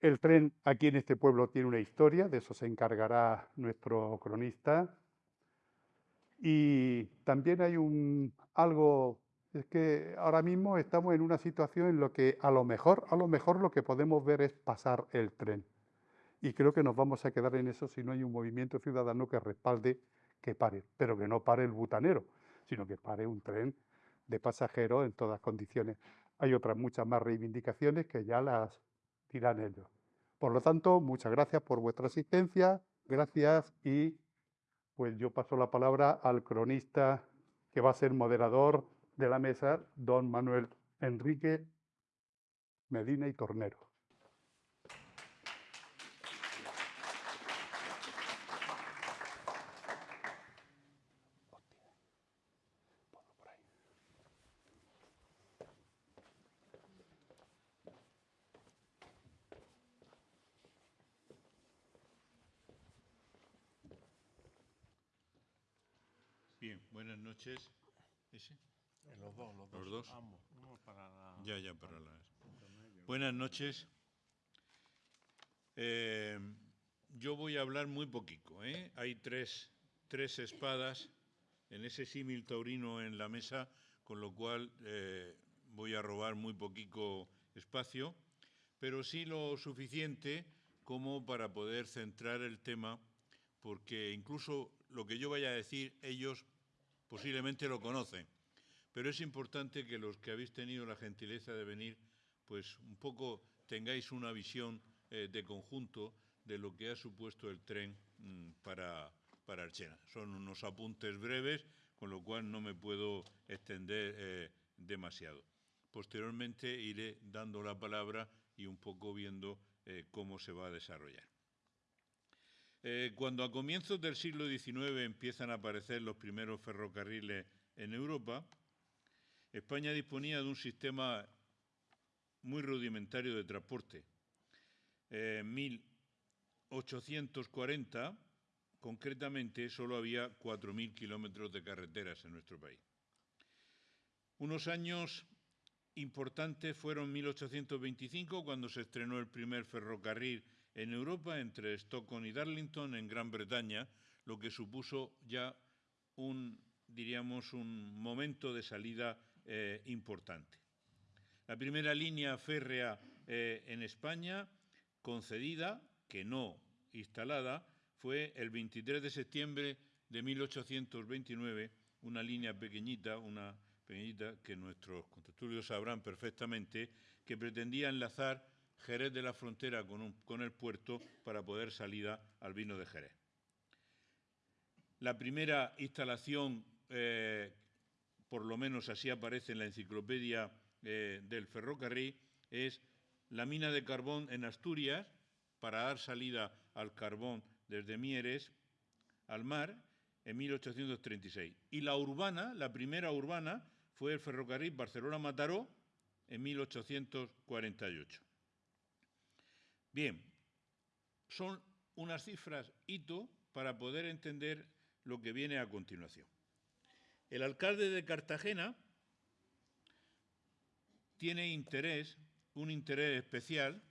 El tren aquí en este pueblo tiene una historia, de eso se encargará nuestro cronista. Y también hay un algo, es que ahora mismo estamos en una situación en la que a lo mejor, a lo mejor lo que podemos ver es pasar el tren. Y creo que nos vamos a quedar en eso si no hay un movimiento ciudadano que respalde que pare, pero que no pare el butanero, sino que pare un tren de pasajeros en todas condiciones. Hay otras muchas más reivindicaciones que ya las Por lo tanto, muchas gracias por vuestra asistencia, gracias y pues yo paso la palabra al cronista que va a ser moderador de la mesa, don Manuel Enrique Medina y Tornero. Bien, buenas noches. ¿Ese? Los dos, los dos. Los dos. Ambos. Uno para la- Ya, ya, para las. Buenas noches. Eh, yo voy a hablar muy poquito. ¿eh? Hay tres, tres espadas en ese símil taurino en la mesa, con lo cual eh, voy a robar muy poquito espacio, pero sí lo suficiente como para poder centrar el tema, porque incluso lo que yo vaya a decir, ellos posiblemente lo conocen. Pero es importante que los que habéis tenido la gentileza de venir, pues un poco tengáis una visión eh, de conjunto de lo que ha supuesto el tren mm, para, para Archena. Son unos apuntes breves, con lo cual no me puedo extender eh, demasiado. Posteriormente iré dando la palabra y un poco viendo eh, cómo se va a desarrollar. Eh, cuando a comienzos del siglo XIX empiezan a aparecer los primeros ferrocarriles en Europa, España disponía de un sistema muy rudimentario de transporte. En 1840, concretamente, solo había 4.000 kilómetros de carreteras en nuestro país. Unos años importantes fueron 1825, cuando se estrenó el primer ferrocarril en Europa entre Stockholm y Darlington, en Gran Bretaña, lo que supuso ya un, diríamos, un momento de salida eh, importante. La primera línea férrea eh, en España, concedida, que no instalada, fue el 23 de septiembre de 1829, una línea pequeñita, una pequeñita que nuestros contertulios sabrán perfectamente, que pretendía enlazar Jerez de la Frontera con, el puerto para poder salir al vino de Jerez. La primera instalación, eh, por lo menos así aparece en la enciclopedia eh, del ferrocarril, es la mina de carbón en Asturias para dar salida al carbón desde Mieres al mar en 1836. Y la urbana, la primera urbana, fue el ferrocarril Barcelona-Mataró en 1848. Bien, son unas cifras hito para poder entender lo que viene a continuación. El alcalde de Cartagena tiene interés, un interés especial,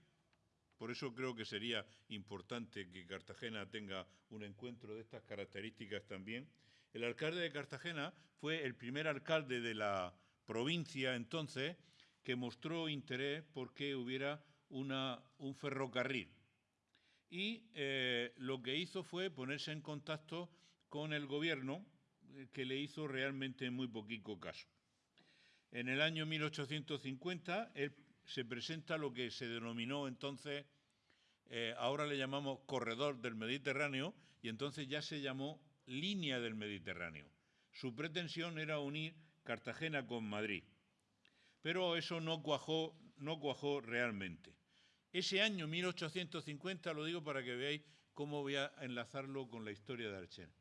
por eso creo que sería importante que Cartagena tenga un encuentro de estas características también. El alcalde de Cartagena fue el primer alcalde de la provincia entonces que mostró interés porque hubiera un ferrocarril. Y eh, lo que hizo fue ponerse en contacto con el gobierno, eh, que le hizo realmente muy poquito caso. En el año 1850 él se presenta lo que se denominó entonces, eh, ahora le llamamos corredor del Mediterráneo, y entonces ya se llamó línea del Mediterráneo. Su pretensión era unir Cartagena con Madrid. Pero eso no cuajó, no cuajó realmente. Ese año 1850, lo digo para que veáis cómo voy a enlazarlo con la historia de Archena.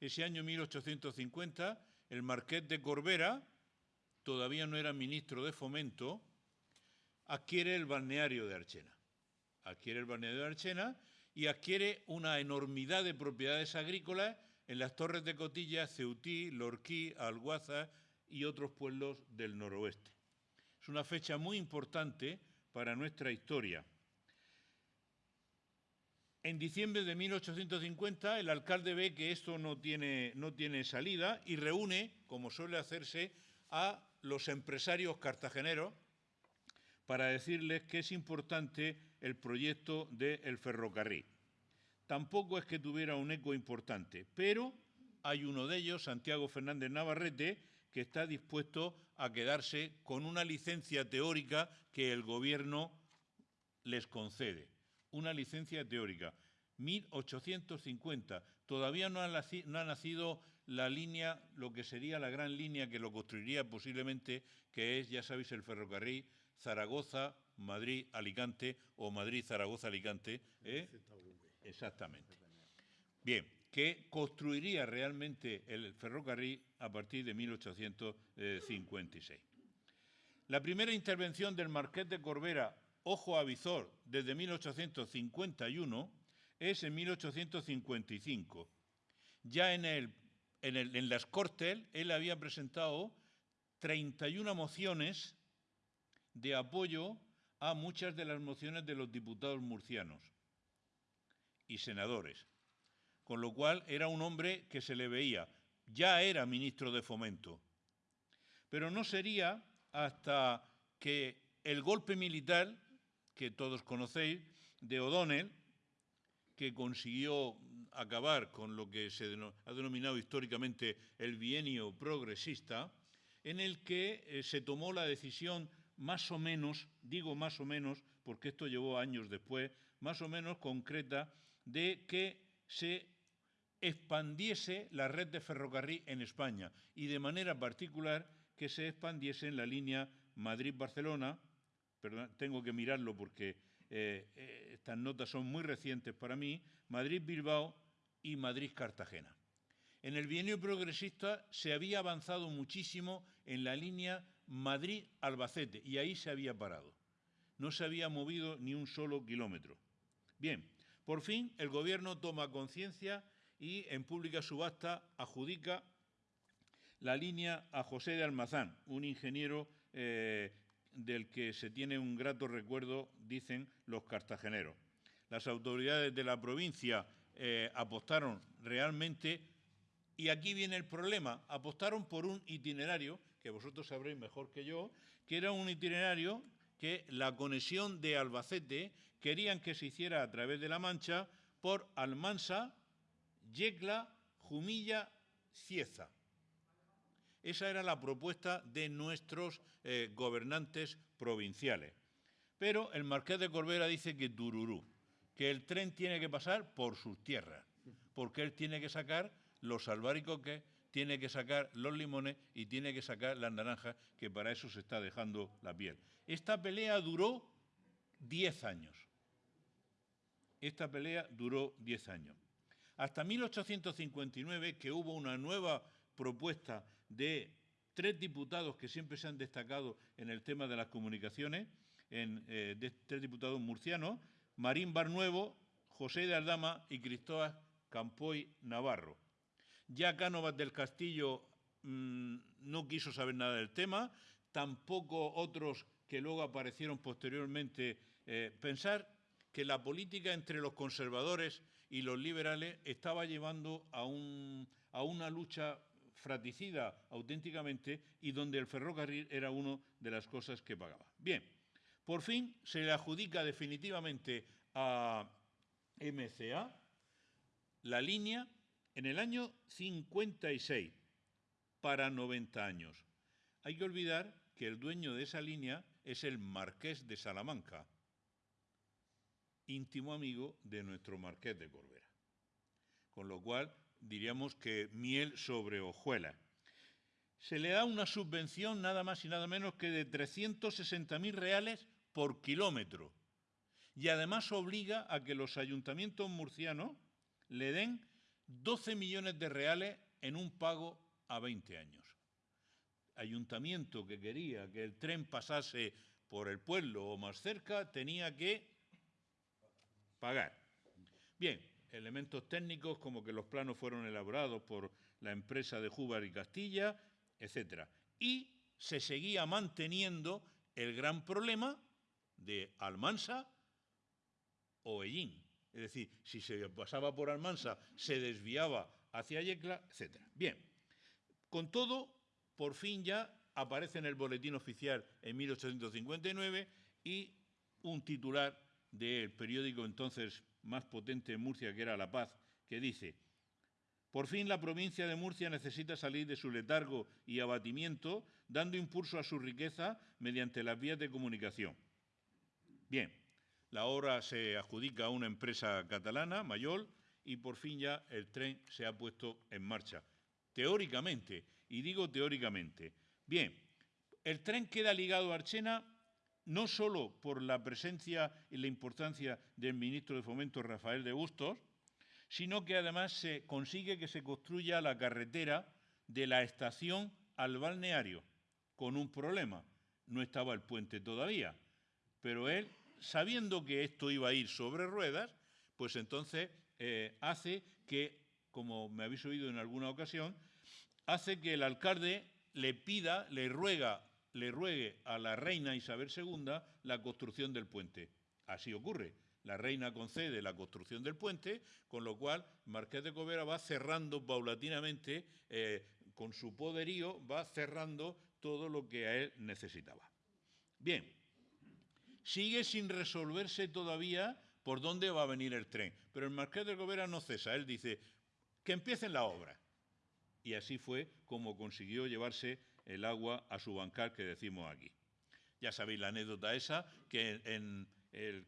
Ese año 1850, el marqués de Corbera, todavía no era ministro de Fomento, adquiere el balneario de Archena. Adquiere el balneario de Archena y adquiere una enormidad de propiedades agrícolas en las torres de Cotilla, Ceutí, Lorquí, Alguaza y otros pueblos del noroeste. Es una fecha muy importante para nuestra historia. En diciembre de 1850 el alcalde ve que esto no tiene, no tiene salida y reúne, como suele hacerse, a los empresarios cartageneros para decirles que es importante el proyecto del ferrocarril. Tampoco es que tuviera un eco importante, pero hay uno de ellos, Santiago Fernández Navarrete, que está dispuesto a quedarse con una licencia teórica que el Gobierno les concede. Una licencia teórica. 1850. Todavía no ha, nacido la línea, lo que sería la gran línea que lo construiría posiblemente, que es, ya sabéis, el ferrocarril Zaragoza, Madrid, Alicante o Madrid, Zaragoza, Alicante. ¿eh? Exactamente. Bien, que construiría realmente el ferrocarril a partir de 1856. La primera intervención del Marqués de Corbera, ojo a visor, desde 1851, es en 1855. Ya en, el, en, en las Cortes él había presentado 31 mociones de apoyo a muchas de las mociones de los diputados murcianos y senadores, con lo cual era un hombre que se le veía, ya era ministro de Fomento, pero no sería hasta que el golpe militar, que todos conocéis, de O'Donnell, que consiguió acabar con lo que se ha denominado históricamente el bienio progresista, en el que eh, se tomó la decisión más o menos, digo más o menos, porque esto llevó años después, más o menos concreta, de que se expandiese la red de ferrocarril en España y de manera particular que se expandiese en la línea Madrid-Barcelona, perdón, tengo que mirarlo porque eh, eh, estas notas son muy recientes para mí, Madrid-Bilbao y Madrid-Cartagena. En el bienio progresista se había avanzado muchísimo en la línea Madrid-Albacete y ahí se había parado. No se había movido ni un solo kilómetro. Bien, por fin el Gobierno toma conciencia y en pública subasta adjudica la línea a José de Almazán, un ingeniero eh, del que se tiene un grato recuerdo, dicen los cartageneros. Las autoridades de la provincia eh, apostaron realmente, y aquí viene el problema, apostaron por un itinerario que vosotros sabréis mejor que yo, que era un itinerario que la conexión de Albacete querían que se hiciera a través de La Mancha por Almansa, Yecla, Jumilla, Cieza. Esa era la propuesta de nuestros eh, gobernantes provinciales. Pero el marqués de Corbera dice que Dururú, que el tren tiene que pasar por sus tierras, porque él tiene que sacar los albaricoques tiene que sacar los limones y tiene que sacar las naranjas, que para eso se está dejando la piel. Esta pelea duró 10 años. Esta pelea duró 10 años. Hasta 1859, que hubo una nueva propuesta de tres diputados que siempre se han destacado en el tema de las comunicaciones, en, eh, de tres diputados murcianos, Marín Barnuevo, José de Aldama y Cristóbal Campoy Navarro. Ya Cánovas del Castillo mm, no quiso saber nada del tema, tampoco otros que luego aparecieron posteriormente. Eh, pensar que la política entre los conservadores y los liberales estaba llevando a, una lucha fratricida auténticamente y donde el ferrocarril era una de las cosas que pagaba. Bien, por fin se le adjudica definitivamente a MCA la línea en el año 56, para 90 años. Hay que olvidar que el dueño de esa línea es el marqués de Salamanca, íntimo amigo de nuestro marqués de Corbera. Con lo cual, diríamos que miel sobre hojuela. Se le da una subvención nada más y nada menos que de 360.000 reales por kilómetro. Y además obliga a que los ayuntamientos murcianos le den 12 millones de reales en un pago a 20 años. Ayuntamiento que quería que el tren pasase por el pueblo o más cerca tenía que Bien, elementos técnicos como que los planos fueron elaborados por la empresa de Júbar y Castilla, etc. Y se seguía manteniendo el gran problema de Almansa o Ellín. Es decir, si se pasaba por Almansa, se desviaba hacia Yecla, etc. Bien, con todo, por fin ya aparece en el boletín oficial en 1859 y un titular del periódico entonces más potente en Murcia, que era La Paz, que dice, por fin la provincia de Murcia necesita salir de su letargo y abatimiento, dando impulso a su riqueza mediante las vías de comunicación. Bien, la obra se adjudica a una empresa catalana, Mayol, y por fin ya el tren se ha puesto en marcha. Teóricamente, y digo teóricamente. Bien, el tren queda ligado a Archena no solo por la presencia y la importancia del ministro de Fomento Rafael de Bustos, sino que además se consigue que se construya la carretera de la estación al balneario, con un problema. No estaba el puente todavía, pero él, sabiendo que esto iba a ir sobre ruedas, pues entonces eh, hace que, como me habéis oído en alguna ocasión, hace que el alcalde le pida, le ruega, le ruegue a la reina Isabel II la construcción del puente. Así ocurre. La reina concede la construcción del puente, con lo cual Marqués de Covera va cerrando paulatinamente, eh, con su poderío, va cerrando todo lo que a él necesitaba. Bien, sigue sin resolverse todavía por dónde va a venir el tren, pero el Marqués de Covera no cesa, él dice que empiecen la obra. Y así fue como consiguió llevarse el agua a su bancal que decimos aquí. Ya sabéis la anécdota esa, que en el,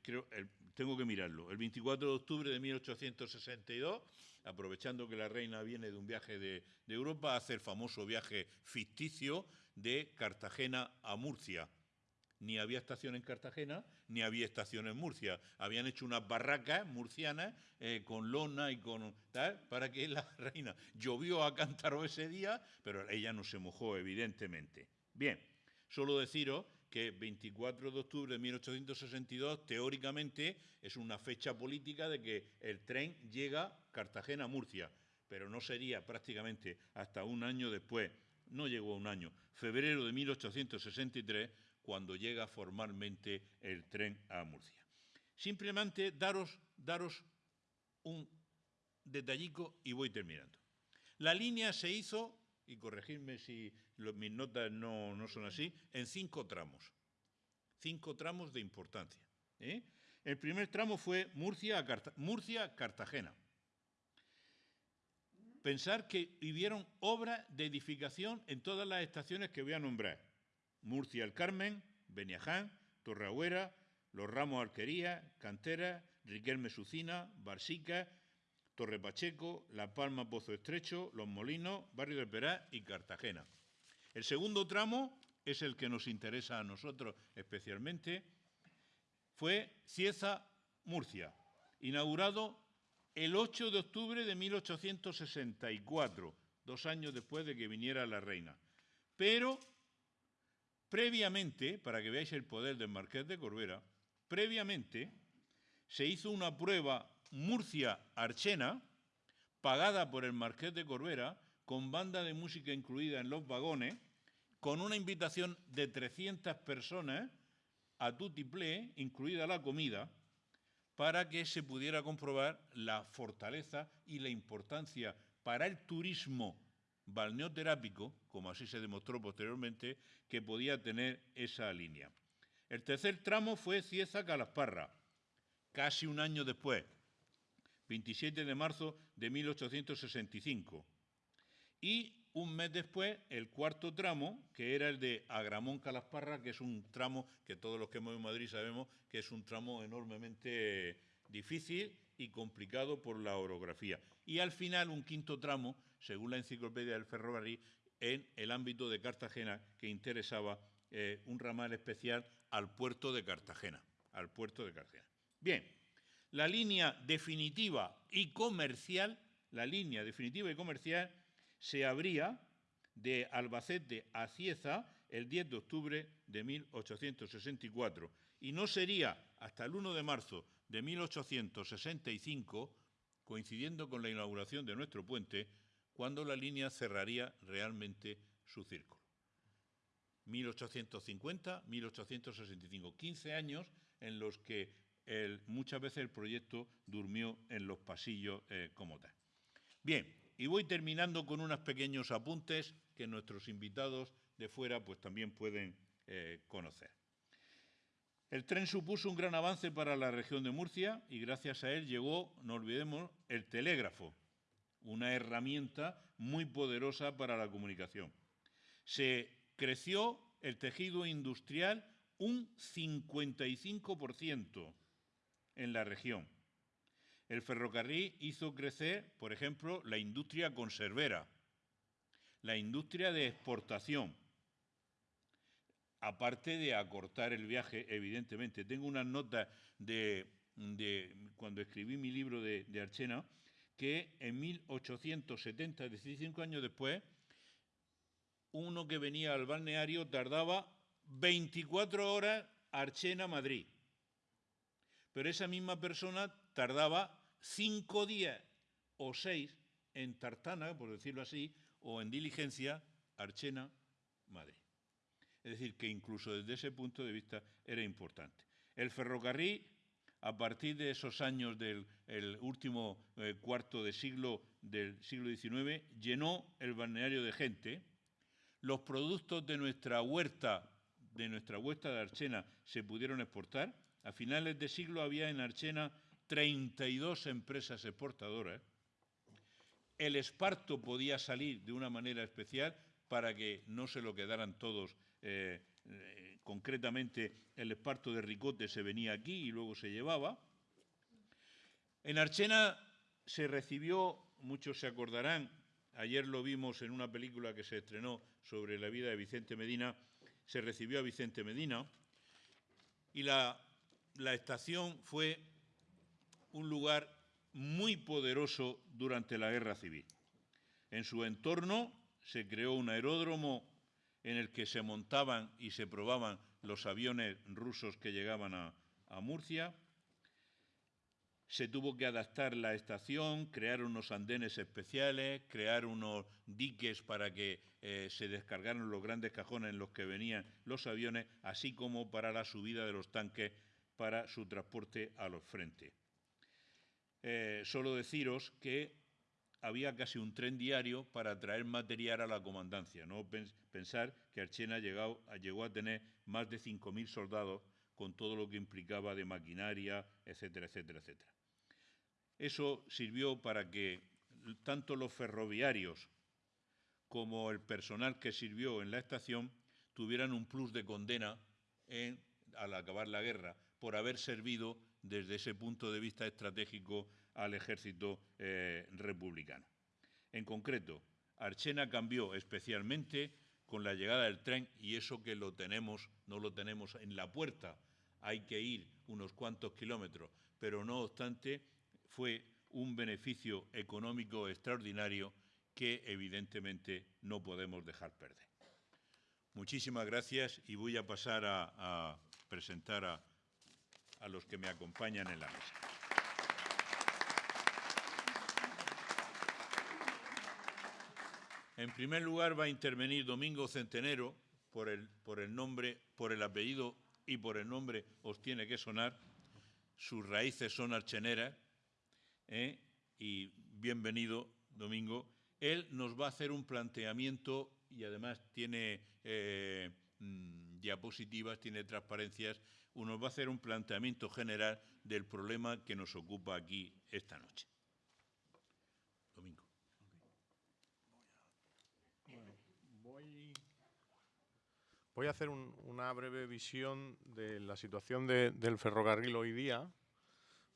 tengo que mirarlo, el 24 de octubre de 1862, aprovechando que la reina viene de un viaje de, de Europa, hace el famoso viaje ficticio de Cartagena a Murcia, ni había estación en Cartagena, ni había estación en Murcia. Habían hecho unas barracas murcianas eh, con lona y con tal, para que la reina llovió a cántaro ese día, pero ella no se mojó, evidentemente. Bien, solo deciros que 24 de octubre de 1862 teóricamente es una fecha política de que el tren llega Cartagena-Murcia, pero no sería prácticamente hasta un año después, no llegó a un año, febrero de 1863, cuando llega formalmente el tren a Murcia. Simplemente daros, daros un detallico y voy terminando. La línea se hizo, y corregidme si mis notas no, son así, en cinco tramos. Cinco tramos de importancia. ¿eh? El primer tramo fue Murcia-Cartagena. Pensar que vivieron obras de edificación en todas las estaciones que voy a nombrar. Murcia el Carmen, Beniaján, Torreagüera, Los Ramos Arquería, Cantera, Riquelme Sucina, Barsica, Torre Pacheco, La Palma Pozo Estrecho, Los Molinos, Barrio del Perá y Cartagena. El segundo tramo es el que nos interesa a nosotros especialmente, fue Cieza, Murcia, inaugurado el 8 de octubre de 1864, dos años después de que viniera la reina. Pero Previamente, para que veáis el poder del Marqués de Corbera, previamente se hizo una prueba Murcia-Archena, pagada por el Marqués de Corbera, con banda de música incluida en los vagones, con una invitación de 300 personas a tutiplé, incluida la comida, para que se pudiera comprobar la fortaleza y la importancia para el turismo balneoterápico, como así se demostró posteriormente, que podía tener esa línea. El tercer tramo fue Cieza-Calasparra, casi un año después, 27 de marzo de 1865. Y un mes después, el cuarto tramo, que era el de Agramón-Calasparra, que es un tramo que todos los que hemos en Madrid sabemos que es un tramo enormemente difícil y complicado por la orografía. Y al final un quinto tramo, según la enciclopedia del ferrocarril, en el ámbito de Cartagena, que interesaba eh, un ramal especial al puerto de Cartagena. Al puerto de Cartagena. Bien, la línea definitiva y comercial, la línea definitiva y comercial se abría de Albacete a Cieza el 10 de octubre de 1864 y no sería hasta el 1 de marzo de 1865, coincidiendo con la inauguración de nuestro puente, cuando la línea cerraría realmente su círculo. 1850-1865, 15 años en los que muchas veces el proyecto durmió en los pasillos eh, como tal. Bien, y voy terminando con unos pequeños apuntes que nuestros invitados de fuera pues también pueden eh, conocer. El tren supuso un gran avance para la región de Murcia y gracias a él llegó, no olvidemos, el telégrafo, una herramienta muy poderosa para la comunicación. Se creció el tejido industrial un 55% en la región. El ferrocarril hizo crecer, por ejemplo, la industria conservera, la industria de exportación, aparte de acortar el viaje, evidentemente. Tengo unas notas de, cuando escribí mi libro de, de, Archena, que en 1870, 15 años después, uno que venía al balneario tardaba 24 horas Archena-Madrid. Pero esa misma persona tardaba cinco días o seis en Tartana, por decirlo así, o en diligencia Archena-Madrid. Es decir, que incluso desde ese punto de vista era importante. El ferrocarril, a partir de esos años del último eh, cuarto de siglo del siglo XIX, llenó el balneario de gente. Los productos de nuestra huerta, de nuestra huerta de Archena, se pudieron exportar. A finales de siglo había en Archena 32 empresas exportadoras. El esparto podía salir de una manera especial para que no se lo quedaran todos eh, eh, concretamente el esparto de Ricote se venía aquí y luego se llevaba. En Archena se recibió, muchos se acordarán, ayer lo vimos en una película que se estrenó sobre la vida de Vicente Medina, se recibió a Vicente Medina y la, la estación fue un lugar muy poderoso durante la Guerra Civil. En su entorno se creó un aeródromo en el que se montaban y se probaban los aviones rusos que llegaban a, Murcia. Se tuvo que adaptar la estación, crear unos andenes especiales, crear unos diques para que eh, se descargaran los grandes cajones en los que venían los aviones, así como para la subida de los tanques para su transporte a los frentes. Eh, solo deciros que había casi un tren diario para traer material a la comandancia. No pensar que Archena llegó, llegó a tener más de 5.000 soldados con todo lo que implicaba de maquinaria, etcétera, etcétera, etcétera. Eso sirvió para que tanto los ferroviarios como el personal que sirvió en la estación tuvieran un plus de condena al acabar la guerra por haber servido desde ese punto de vista estratégico al ejército eh, republicano. En concreto, Archena cambió especialmente con la llegada del tren y eso que lo tenemos, no lo tenemos en la puerta, hay que ir unos cuantos kilómetros, pero no obstante fue un beneficio económico extraordinario que evidentemente no podemos dejar perder. Muchísimas gracias y voy a pasar a, presentar a los que me acompañan en la mesa. En primer lugar va a intervenir Domingo Centenero, por el, nombre, por el apellido y por el nombre os tiene que sonar. Sus raíces son archeneras. ¿eh? Y bienvenido, Domingo. Él nos va a hacer un planteamiento y además tiene eh, mm, diapositivas, tiene transparencias. Nos va a hacer un planteamiento general del problema que nos ocupa aquí esta noche. Voy a hacer una breve visión de la situación del ferrocarril hoy día.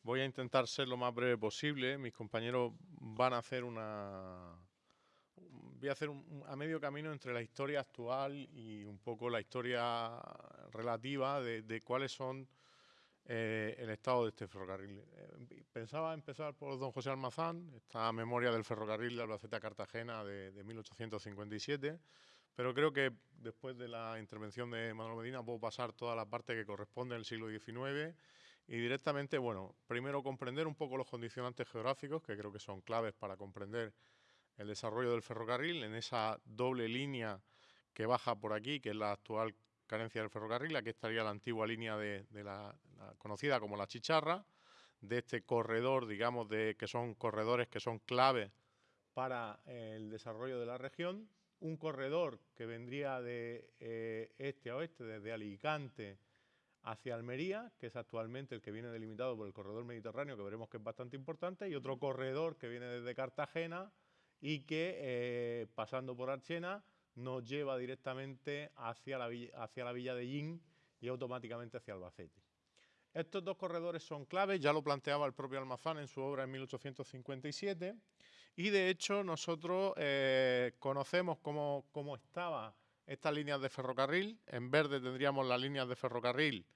Voy a intentar ser lo más breve posible. Mis compañeros van a hacer una... Voy a hacer a medio camino entre la historia actual y un poco la historia relativa de, cuáles son eh, el estado de este ferrocarril. Eh, pensaba empezar por don José Almazán, esta memoria del ferrocarril de Albacete a Cartagena de, de 1857 pero creo que después de la intervención de Manuel Medina puedo pasar toda la parte que corresponde al siglo XIX y directamente, bueno, primero comprender un poco los condicionantes geográficos, que creo que son claves para comprender el desarrollo del ferrocarril en esa doble línea que baja por aquí, que es la actual carencia del ferrocarril. Aquí estaría la antigua línea de, la, conocida como la Chicharra, de este corredor, digamos, de que son corredores que son claves para el desarrollo de la región. Un corredor que vendría de eh, este a oeste, desde Alicante hacia Almería, que es actualmente el que viene delimitado por el corredor mediterráneo, que veremos que es bastante importante, y otro corredor que viene desde Cartagena y que, eh, pasando por Archena, nos lleva directamente hacia la, hacia la villa de Yin y automáticamente hacia Albacete. Estos dos corredores son claves, ya lo planteaba el propio Almazán en su obra en 1857, y de hecho nosotros eh, conocemos cómo, cómo estaba estas líneas de ferrocarril. En verde tendríamos las líneas de ferrocarril,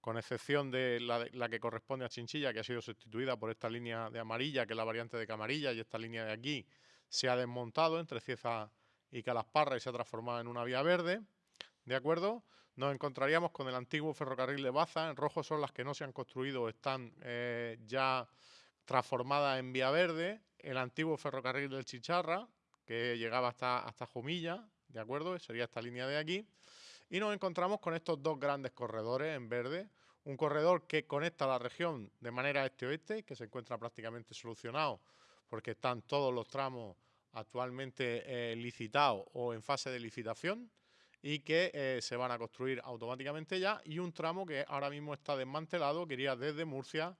con excepción de la, que corresponde a Chinchilla, que ha sido sustituida por esta línea de amarilla, que es la variante de Camarilla, y esta línea de aquí se ha desmontado entre Cieza y Calasparra y se ha transformado en una vía verde. ¿De acuerdo? Nos encontraríamos con el antiguo ferrocarril de Baza. En rojo son las que no se han construido, están eh, ya transformadas en vía verde. El antiguo ferrocarril del Chicharra, que llegaba hasta, hasta Jumilla, ¿de acuerdo? Sería esta línea de aquí. Y nos encontramos con estos dos grandes corredores en verde. Un corredor que conecta la región de manera este-oeste, que se encuentra prácticamente solucionado porque están todos los tramos actualmente eh, licitados o en fase de licitación y que eh, se van a construir automáticamente ya y un tramo que ahora mismo está desmantelado que iría desde Murcia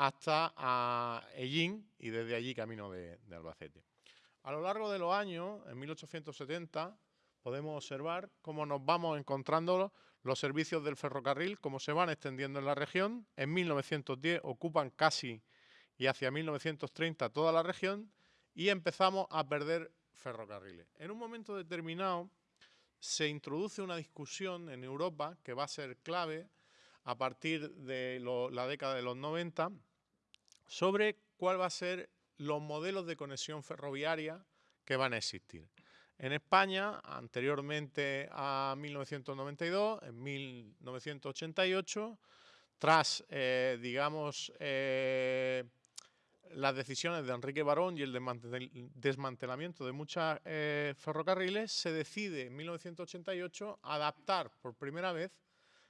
hasta a Ellín y desde allí camino de Albacete. A lo largo de los años, en 1870, podemos observar cómo nos vamos encontrando los servicios del ferrocarril, cómo se van extendiendo en la región. En 1910 ocupan casi y hacia 1930 toda la región y empezamos a perder ferrocarriles. En un momento determinado se introduce una discusión en Europa que va a ser clave a partir de la década de los 90 sobre cuál va a ser los modelos de conexión ferroviaria que van a existir. En España, anteriormente a 1992, en 1988, tras, eh, digamos, eh, las decisiones de Enrique Barón y el desmantelamiento de muchos eh, ferrocarriles, se decide en 1988 adaptar por primera vez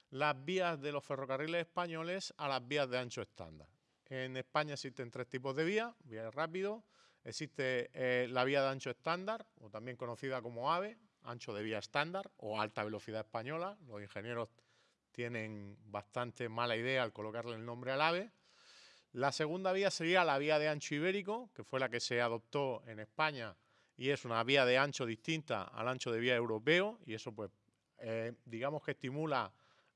las vías de los ferrocarriles españoles a las vías de ancho estándar. En España existen tres tipos de vías, vía rápido, Existe eh, la vía de ancho estándar, o también conocida como AVE, ancho de vía estándar o alta velocidad española. Los ingenieros tienen bastante mala idea al colocarle el nombre al AVE. La segunda vía sería la vía de ancho ibérico, que fue la que se adoptó en España y es una vía de ancho distinta al ancho de vía europeo y eso pues eh, digamos que estimula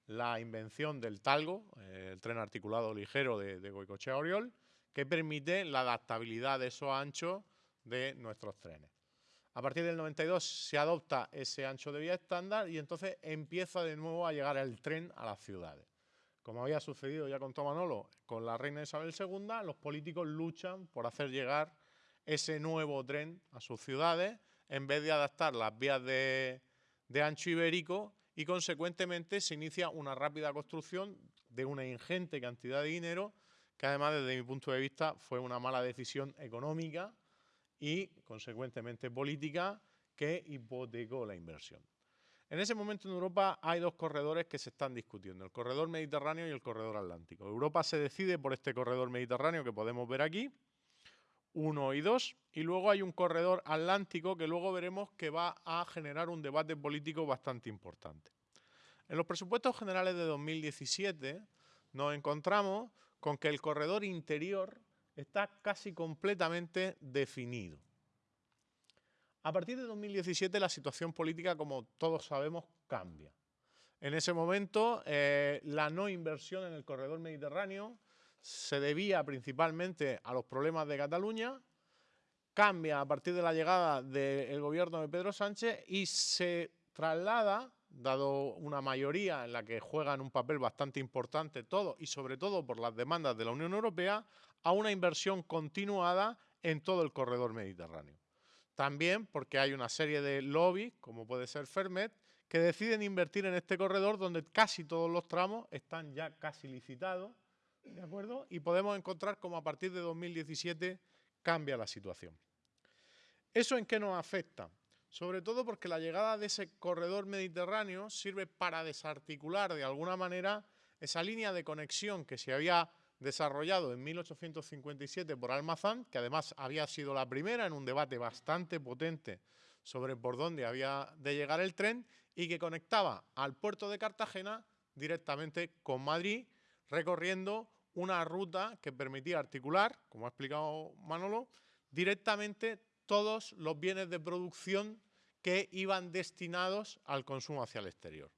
la invención del talgo, eh, el tren articulado ligero de, de Goicochea Oriol que permite la adaptabilidad de esos anchos de nuestros trenes. A partir del 92 se adopta ese ancho de vía estándar y entonces empieza de nuevo a llegar el tren a las ciudades. Como había sucedido ya con Tomanolo, con la reina Isabel II, los políticos luchan por hacer llegar ese nuevo tren a sus ciudades en vez de adaptar las vías de, de ancho ibérico y consecuentemente se inicia una rápida construcción de una ingente cantidad de dinero que además desde mi punto de vista fue una mala decisión económica y consecuentemente política que hipotecó la inversión. En ese momento en Europa hay dos corredores que se están discutiendo, el corredor mediterráneo y el corredor atlántico. Europa se decide por este corredor mediterráneo que podemos ver aquí, uno y dos, y luego hay un corredor atlántico que luego veremos que va a generar un debate político bastante importante. En los presupuestos generales de 2017 nos encontramos con que el corredor interior está casi completamente definido. A partir de 2017 la situación política, como todos sabemos, cambia. En ese momento eh, la no inversión en el corredor mediterráneo se debía principalmente a los problemas de Cataluña, cambia a partir de la llegada del gobierno de Pedro Sánchez y se traslada dado una mayoría en la que juegan un papel bastante importante todo y sobre todo por las demandas de la Unión Europea, a una inversión continuada en todo el corredor mediterráneo. También porque hay una serie de lobbies, como puede ser Fermet, que deciden invertir en este corredor donde casi todos los tramos están ya casi licitados, ¿de acuerdo? Y podemos encontrar cómo a partir de 2017 cambia la situación. ¿Eso en qué nos afecta? sobre todo porque la llegada de ese corredor mediterráneo sirve para desarticular de alguna manera esa línea de conexión que se había desarrollado en 1857 por Almazán, que además había sido la primera en un debate bastante potente sobre por dónde había de llegar el tren y que conectaba al puerto de Cartagena directamente con Madrid, recorriendo una ruta que permitía articular, como ha explicado Manolo, directamente todos los bienes de producción que iban destinados al consumo hacia el exterior.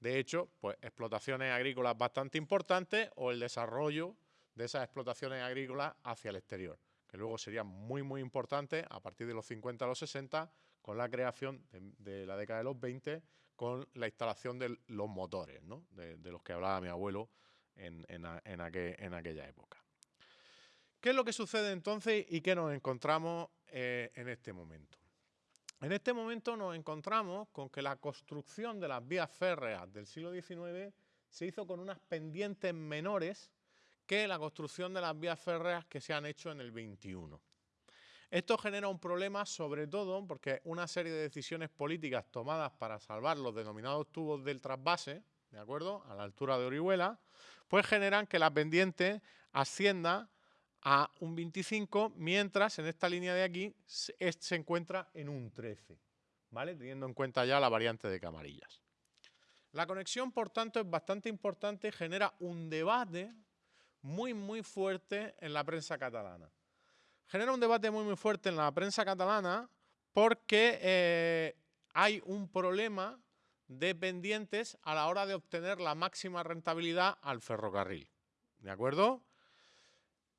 De hecho, pues explotaciones agrícolas bastante importantes o el desarrollo de esas explotaciones agrícolas hacia el exterior, que luego sería muy, muy importante a partir de los 50 a los 60 con la creación de, la década de los 20 con la instalación de los motores, de, los que hablaba mi abuelo en, aquella época. ¿Qué es lo que sucede entonces y qué nos encontramos eh, en este momento? En este momento nos encontramos con que la construcción de las vías férreas del siglo XIX se hizo con unas pendientes menores que la construcción de las vías férreas que se han hecho en el XXI. Esto genera un problema sobre todo porque una serie de decisiones políticas tomadas para salvar los denominados tubos del trasvase, ¿de acuerdo?, a la altura de Orihuela, pues generan que la pendiente ascienda a un 25, mientras en esta línea de aquí se, encuentra en un 13, ¿vale? Teniendo en cuenta ya la variante de Camarillas. La conexión, por tanto, es bastante importante y genera un debate muy, muy fuerte en la prensa catalana. Genera un debate muy, muy fuerte en la prensa catalana porque eh, hay un problema de pendientes a la hora de obtener la máxima rentabilidad al ferrocarril. ¿De acuerdo?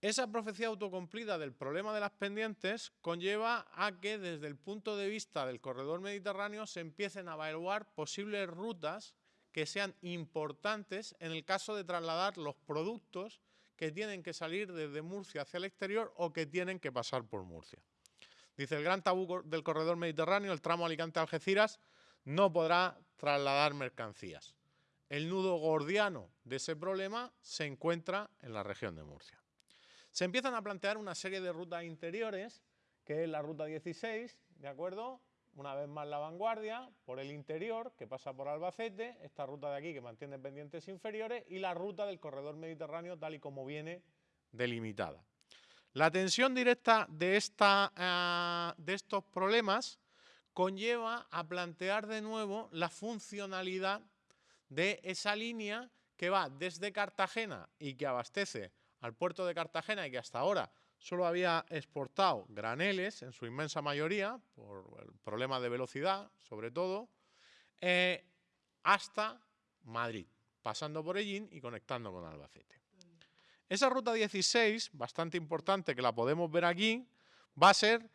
Esa profecía autocumplida del problema de las pendientes conlleva a que desde el punto de vista del corredor mediterráneo se empiecen a evaluar posibles rutas que sean importantes en el caso de trasladar los productos que tienen que salir desde Murcia hacia el exterior o que tienen que pasar por Murcia. Dice, el gran tabú del corredor mediterráneo, el tramo Alicante-Algeciras, no podrá trasladar mercancías. El nudo gordiano de ese problema se encuentra en la región de Murcia. Se empiezan a plantear una serie de rutas interiores, que es la ruta 16, ¿de acuerdo? Una vez más la vanguardia, por el interior, que pasa por Albacete, esta ruta de aquí que mantiene pendientes inferiores, y la ruta del corredor mediterráneo tal y como viene delimitada. La tensión directa de, esta, eh, de estos problemas conlleva a plantear de nuevo la funcionalidad de esa línea que va desde Cartagena y que abastece al puerto de Cartagena y que hasta ahora solo había exportado graneles en su inmensa mayoría, por el problema de velocidad sobre todo, eh, hasta Madrid, pasando por Ellín y conectando con Albacete. Esa ruta 16, bastante importante que la podemos ver aquí, va a ser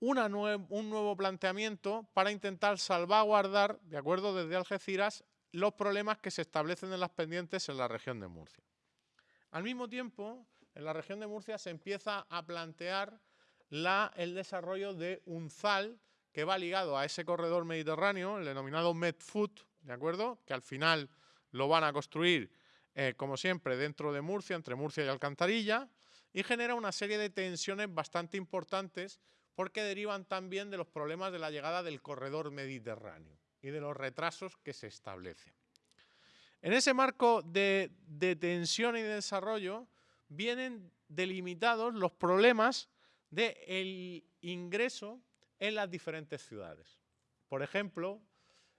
un nuevo planteamiento para intentar salvaguardar, de acuerdo desde Algeciras, los problemas que se establecen en las pendientes en la región de Murcia. Al mismo tiempo, en la región de Murcia se empieza a plantear el desarrollo de un ZAL que va ligado a ese corredor mediterráneo, el denominado MedFood, ¿de acuerdo? Que al final lo van a construir, eh, como siempre, dentro de Murcia, entre Murcia y Alcantarilla, y genera una serie de tensiones bastante importantes porque derivan también de los problemas de la llegada del corredor mediterráneo y de los retrasos que se establecen. En ese marco de, tensión y de desarrollo vienen delimitados los problemas del ingreso en las diferentes ciudades. Por ejemplo,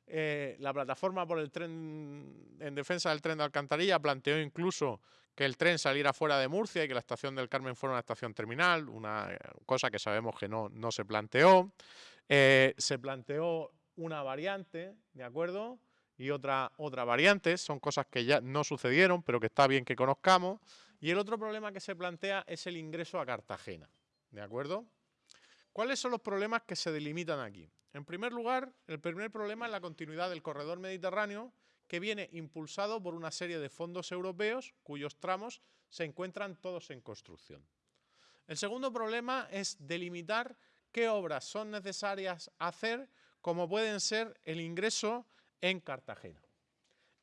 eh, la plataforma por el tren en defensa del tren de Alcantarilla planteó incluso que el tren saliera fuera de Murcia y que la estación del Carmen fuera una estación terminal, una eh, cosa que sabemos que no, se planteó. Eh, se planteó una variante, ¿de acuerdo? y otra, otra variante, son cosas que ya no sucedieron, pero que está bien que conozcamos. Y el otro problema que se plantea es el ingreso a Cartagena, ¿de acuerdo? ¿Cuáles son los problemas que se delimitan aquí? En primer lugar, el primer problema es la continuidad del corredor mediterráneo, que viene impulsado por una serie de fondos europeos cuyos tramos se encuentran todos en construcción. El segundo problema es delimitar qué obras son necesarias hacer, como pueden ser el ingreso en Cartagena.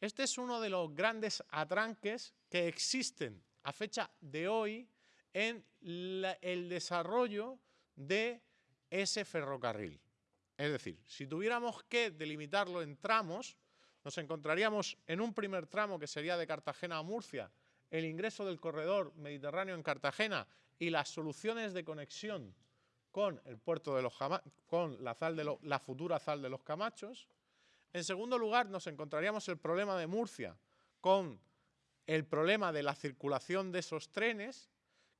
Este es uno de los grandes atranques que existen a fecha de hoy en el desarrollo de ese ferrocarril. Es decir, si tuviéramos que delimitarlo en tramos, nos encontraríamos en un primer tramo que sería de Cartagena a Murcia, el ingreso del corredor mediterráneo en Cartagena y las soluciones de conexión con el puerto de los con la, de la futura Zal de los Camachos. En segundo lugar, nos encontraríamos el problema de Murcia con el problema de la circulación de esos trenes,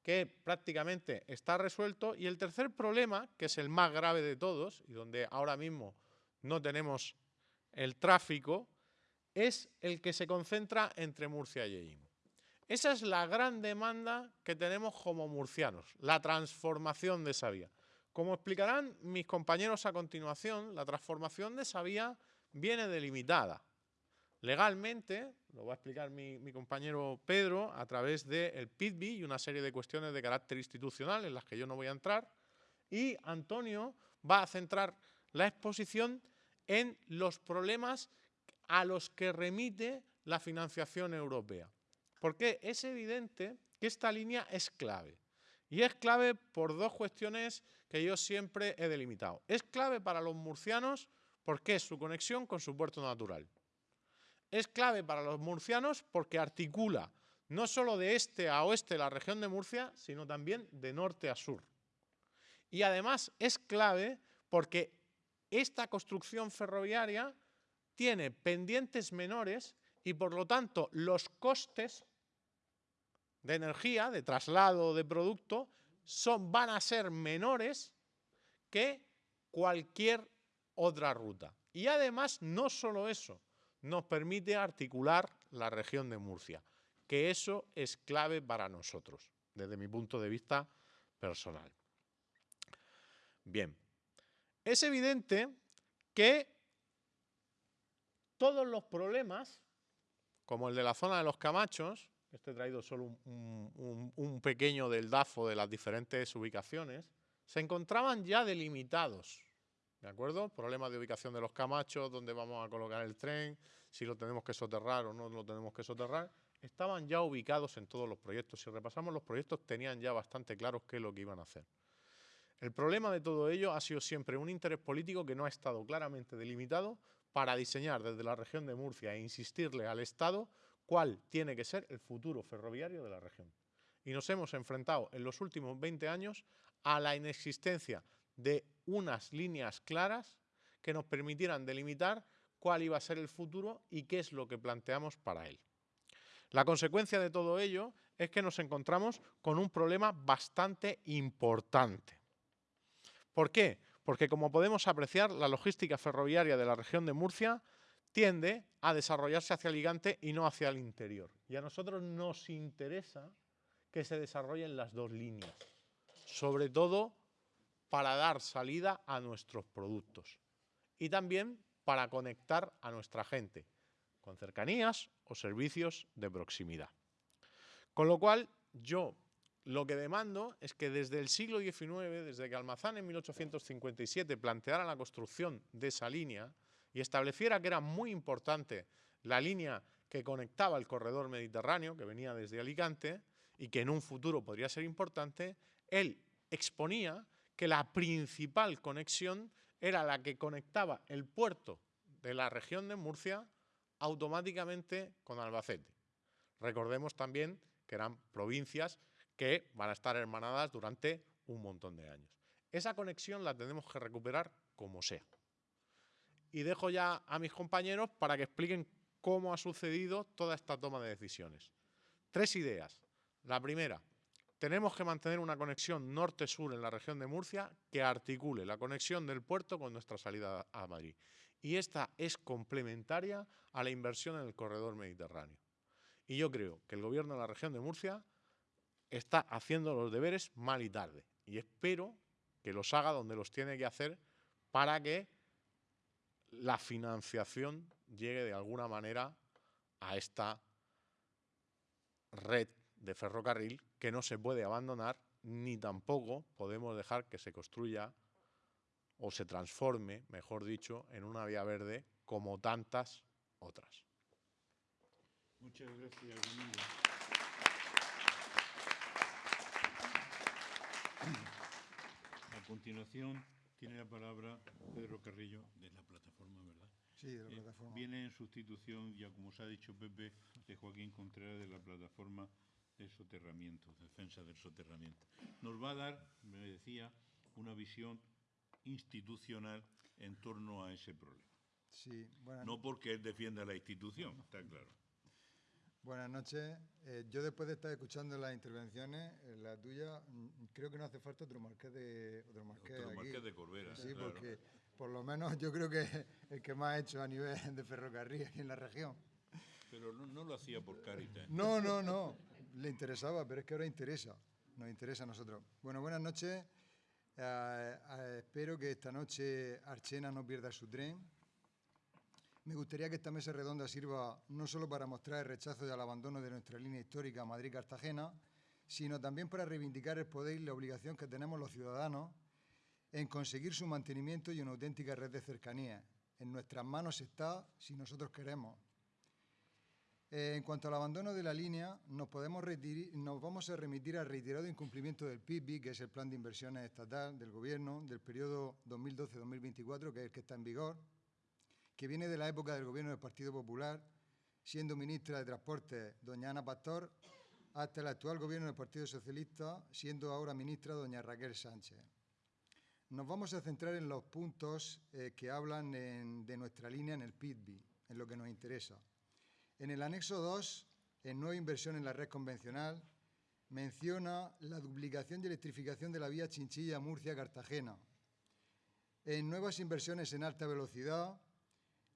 que prácticamente está resuelto. Y el tercer problema, que es el más grave de todos, y donde ahora mismo no tenemos el tráfico, es el que se concentra entre Murcia y Eim. Esa es la gran demanda que tenemos como murcianos, la transformación de esa vía. Como explicarán mis compañeros a continuación, la transformación de esa vía viene delimitada. Legalmente, lo va a explicar mi, compañero Pedro, a través del PITBI y una serie de cuestiones de carácter institucional en las que yo no voy a entrar, y Antonio va a centrar la exposición en los problemas a los que remite la financiación europea. Porque es evidente que esta línea es clave. Y es clave por dos cuestiones que yo siempre he delimitado. Es clave para los murcianos porque es su conexión con su puerto natural. Es clave para los murcianos porque articula no solo de este a oeste la región de Murcia, sino también de norte a sur. Y además es clave porque esta construcción ferroviaria tiene pendientes menores y por lo tanto los costes de energía, de traslado de producto, son, van a ser menores que cualquier otra ruta. Y además, no solo eso, nos permite articular la región de Murcia, que eso es clave para nosotros, desde mi punto de vista personal. Bien, es evidente que todos los problemas, como el de la zona de los Camachos, este he traído solo un, pequeño del DAFO de las diferentes ubicaciones, se encontraban ya delimitados. ¿De acuerdo? Problemas de ubicación de los Camachos, dónde vamos a colocar el tren, si lo tenemos que soterrar o no lo tenemos que soterrar, estaban ya ubicados en todos los proyectos. Si repasamos los proyectos, tenían ya bastante claros qué es lo que iban a hacer. El problema de todo ello ha sido siempre un interés político que no ha estado claramente delimitado para diseñar desde la región de Murcia e insistirle al Estado cuál tiene que ser el futuro ferroviario de la región. Y nos hemos enfrentado en los últimos 20 años a la inexistencia de unas líneas claras que nos permitieran delimitar cuál iba a ser el futuro y qué es lo que planteamos para él. La consecuencia de todo ello es que nos encontramos con un problema bastante importante. ¿Por qué? Porque como podemos apreciar, la logística ferroviaria de la región de Murcia tiende a desarrollarse hacia el gigante y no hacia el interior. Y a nosotros nos interesa que se desarrollen las dos líneas, sobre todo para dar salida a nuestros productos y también para conectar a nuestra gente con cercanías o servicios de proximidad. Con lo cual, yo lo que demando es que desde el siglo XIX, desde que Almazán en 1857 planteara la construcción de esa línea y estableciera que era muy importante la línea que conectaba el corredor mediterráneo, que venía desde Alicante, y que en un futuro podría ser importante, él exponía que la principal conexión era la que conectaba el puerto de la región de Murcia automáticamente con Albacete. Recordemos también que eran provincias que van a estar hermanadas durante un montón de años. Esa conexión la tenemos que recuperar como sea. Y dejo ya a mis compañeros para que expliquen cómo ha sucedido toda esta toma de decisiones. Tres ideas. La primera, tenemos que mantener una conexión norte-sur en la región de Murcia que articule la conexión del puerto con nuestra salida a Madrid. Y esta es complementaria a la inversión en el corredor mediterráneo. Y yo creo que el gobierno de la región de Murcia está haciendo los deberes mal y tarde. Y espero que los haga donde los tiene que hacer para que la financiación llegue de alguna manera a esta red de ferrocarril que no se puede abandonar ni tampoco podemos dejar que se construya o se transforme, mejor dicho, en una vía verde como tantas otras. Muchas gracias, A continuación Tiene la palabra Pedro Carrillo de la plataforma, ¿verdad? Sí, de la Eh, plataforma. Viene en sustitución, ya como se ha dicho Pepe, de Joaquín Contreras de la plataforma de soterramiento, defensa del soterramiento. Nos va a dar, me decía, una visión institucional en torno a ese problema. Sí, buenas, No porque él defienda la institución, está claro. Buenas noches. Eh, yo después de estar escuchando las intervenciones, eh, la tuya, mm, creo que no hace falta otro marqués de otro marqués Otro aquí. marqués de Corbera, Sí, claro. porque por lo menos yo creo que es el que más ha hecho a nivel de ferrocarril aquí en la región. Pero no, no lo hacía por Caritas. No, no, no. Le interesaba, pero es que ahora interesa. Nos interesa a nosotros. Bueno, buenas noches. Eh, espero que esta noche Archena no pierda su tren. Me gustaría que esta mesa redonda sirva no solo para mostrar el rechazo y el abandono de nuestra línea histórica Madrid-Cartagena, sino también para reivindicar el poder y la obligación que tenemos los ciudadanos en conseguir su mantenimiento y una auténtica red de cercanía. En nuestras manos está si nosotros queremos. Eh, en cuanto al abandono de la línea, nos, podemos nos vamos a remitir al reiterado incumplimiento del PIB, que es el Plan de Inversiones Estatal del Gobierno del periodo 2012-2024, que es el que está en vigor, que viene de la época del Gobierno del Partido Popular, siendo ministra de Transporte doña Ana Pastor, hasta el actual Gobierno del Partido Socialista, siendo ahora ministra doña Raquel Sánchez. Nos vamos a centrar en los puntos eh, que hablan de nuestra línea en el PIB, en lo que nos interesa. En el anexo 2, en nueva inversión en la red convencional, menciona la duplicación y electrificación de la vía Chinchilla-Murcia-Cartagena. En nuevas inversiones en alta velocidad,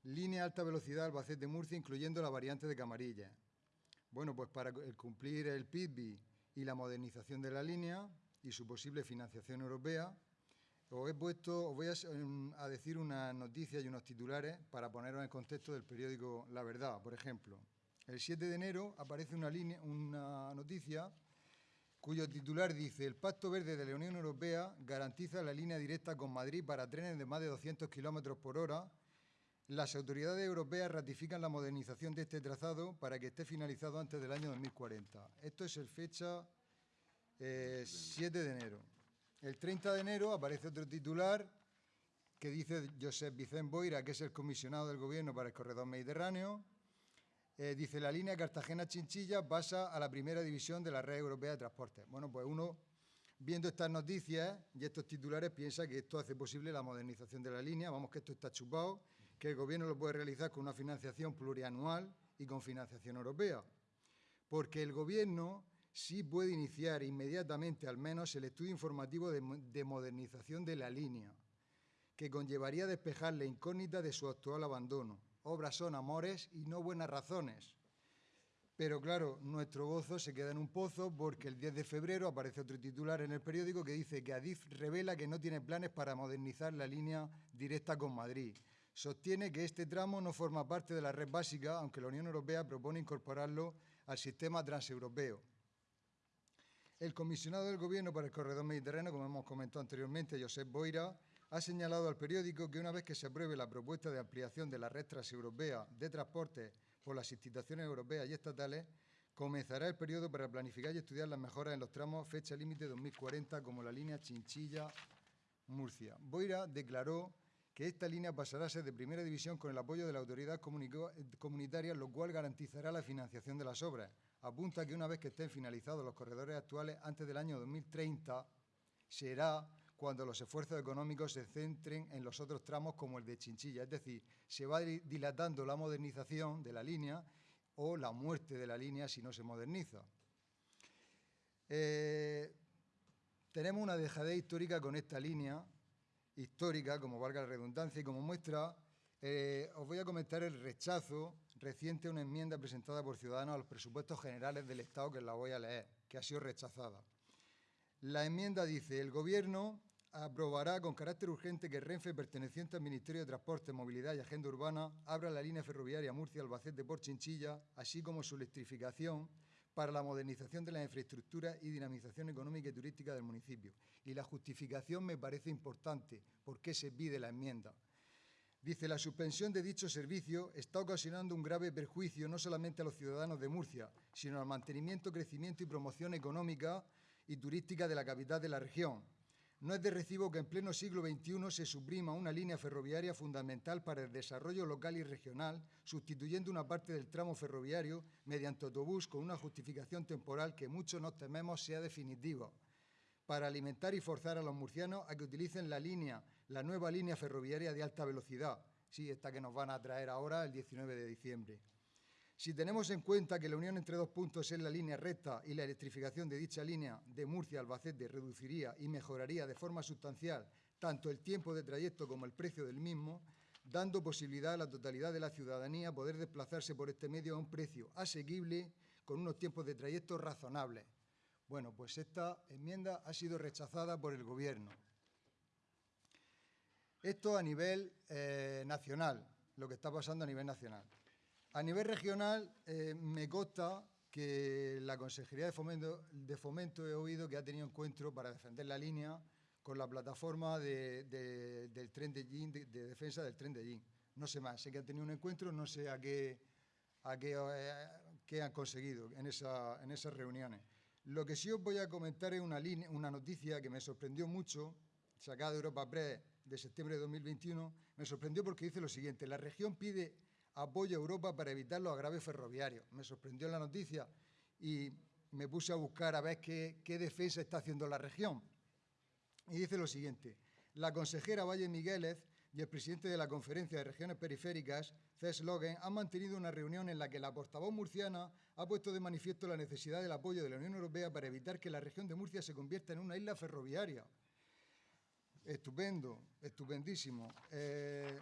línea alta velocidad Albacete-Murcia, incluyendo la variante de Camarilla. Bueno, pues para cumplir el PIB y la modernización de la línea y su posible financiación europea, os he puesto, os voy a, em, decir unas noticias y unos titulares para poneros en contexto del periódico La Verdad. Por ejemplo, el 7 de enero aparece una, una noticia cuyo titular dice el Pacto Verde de la Unión Europea garantiza la línea directa con Madrid para trenes de más de 200 kilómetros por hora. Las autoridades europeas ratifican la modernización de este trazado para que esté finalizado antes del año 2040. Esto es el fecha eh, 7 de enero. El 30 de enero aparece otro titular que dice Josep Vicente Boira, que es el comisionado del Gobierno para el Corredor Mediterráneo. Eh, dice, la línea Cartagena-Chinchilla pasa a la primera división de la red europea de transporte. Bueno, pues uno, viendo estas noticias y estos titulares, piensa que esto hace posible la modernización de la línea. Vamos, que esto está chupado, que el Gobierno lo puede realizar con una financiación plurianual y con financiación europea. Porque el Gobierno sí puede iniciar inmediatamente, al menos, el estudio informativo de, de modernización de la línea, que conllevaría despejar la incógnita de su actual abandono. Obras son amores y no buenas razones. Pero claro, nuestro gozo se queda en un pozo porque el 10 de febrero aparece otro titular en el periódico que dice que Adif revela que no tiene planes para modernizar la línea directa con Madrid. Sostiene que este tramo no forma parte de la red básica, aunque la Unión Europea propone incorporarlo al sistema transeuropeo. El comisionado del Gobierno para el Corredor Mediterráneo, como hemos comentado anteriormente, Josep Boira, ha señalado al periódico que una vez que se apruebe la propuesta de ampliación de la red transeuropea de transporte por las instituciones europeas y estatales, comenzará el periodo para planificar y estudiar las mejoras en los tramos fecha límite 2040, como la línea Chinchilla-Murcia. Boira declaró que esta línea pasará a ser de primera división con el apoyo de la autoridad comunitaria, lo cual garantizará la financiación de las obras. Apunta que una vez que estén finalizados los corredores actuales, antes del año 2030, será cuando los esfuerzos económicos se centren en los otros tramos como el de Chinchilla. Es decir, se va di- dilatando la modernización de la línea o la muerte de la línea si no se moderniza. Eh, tenemos una dejadez histórica con esta línea, histórica, como valga la redundancia, y como muestra, eh, os voy a comentar el rechazo reciente a una enmienda presentada por Ciudadanos a los presupuestos generales del Estado, que la voy a leer, que ha sido rechazada. La enmienda dice, el Gobierno aprobará con carácter urgente que Renfe, perteneciente al Ministerio de Transporte, Movilidad y Agenda Urbana, abra la línea ferroviaria Murcia-Albacete por Chinchilla, así como su electrificación para la modernización de las infraestructuras y dinamización económica y turística del municipio. Y la justificación me parece importante. ¿Por qué se pide la enmienda? Dice, la suspensión de dicho servicio está ocasionando un grave perjuicio no solamente a los ciudadanos de Murcia, sino al mantenimiento, crecimiento y promoción económica y turística de la capital de la región. No es de recibo que en pleno siglo XXI se suprima una línea ferroviaria fundamental para el desarrollo local y regional, sustituyendo una parte del tramo ferroviario mediante autobús con una justificación temporal que muchos nos tememos sea definitiva, para alimentar y forzar a los murcianos a que utilicen la línea, la nueva línea ferroviaria de alta velocidad, sí, esta que nos van a traer ahora el 19 de diciembre. Si tenemos en cuenta que la unión entre dos puntos es la línea recta y la electrificación de dicha línea de Murcia Albacete reduciría y mejoraría de forma sustancial tanto el tiempo de trayecto como el precio del mismo, dando posibilidad a la totalidad de la ciudadanía poder desplazarse por este medio a un precio asequible con unos tiempos de trayecto razonables. Bueno, pues esta enmienda ha sido rechazada por el Gobierno. Esto a nivel eh, nacional, lo que está pasando a nivel nacional. A nivel regional, eh, me consta que la Consejería de Fomento, he oído que ha tenido encuentro para defender la línea con la plataforma del tren de, de, defensa del tren de Yin. No sé más, sé que han tenido un encuentro, no sé a qué, a qué, eh, han conseguido en, esa, en, esas reuniones. Lo que sí os voy a comentar es una, una noticia que me sorprendió mucho, sacada de Europa Press de septiembre de 2021, me sorprendió porque dice lo siguiente, la región pide apoyo a Europa para evitar los agraves ferroviarios. Me sorprendió la noticia y me puse a buscar a ver qué, defensa está haciendo la región. Y dice lo siguiente, la consejera Valle Migueles y el presidente de la Conferencia de Regiones Periféricas, Cés Logan, han mantenido una reunión en la que la portavoz murciana ha puesto de manifiesto la necesidad del apoyo de la Unión Europea para evitar que la región de Murcia se convierta en una isla ferroviaria. Estupendo, estupendísimo. Eh,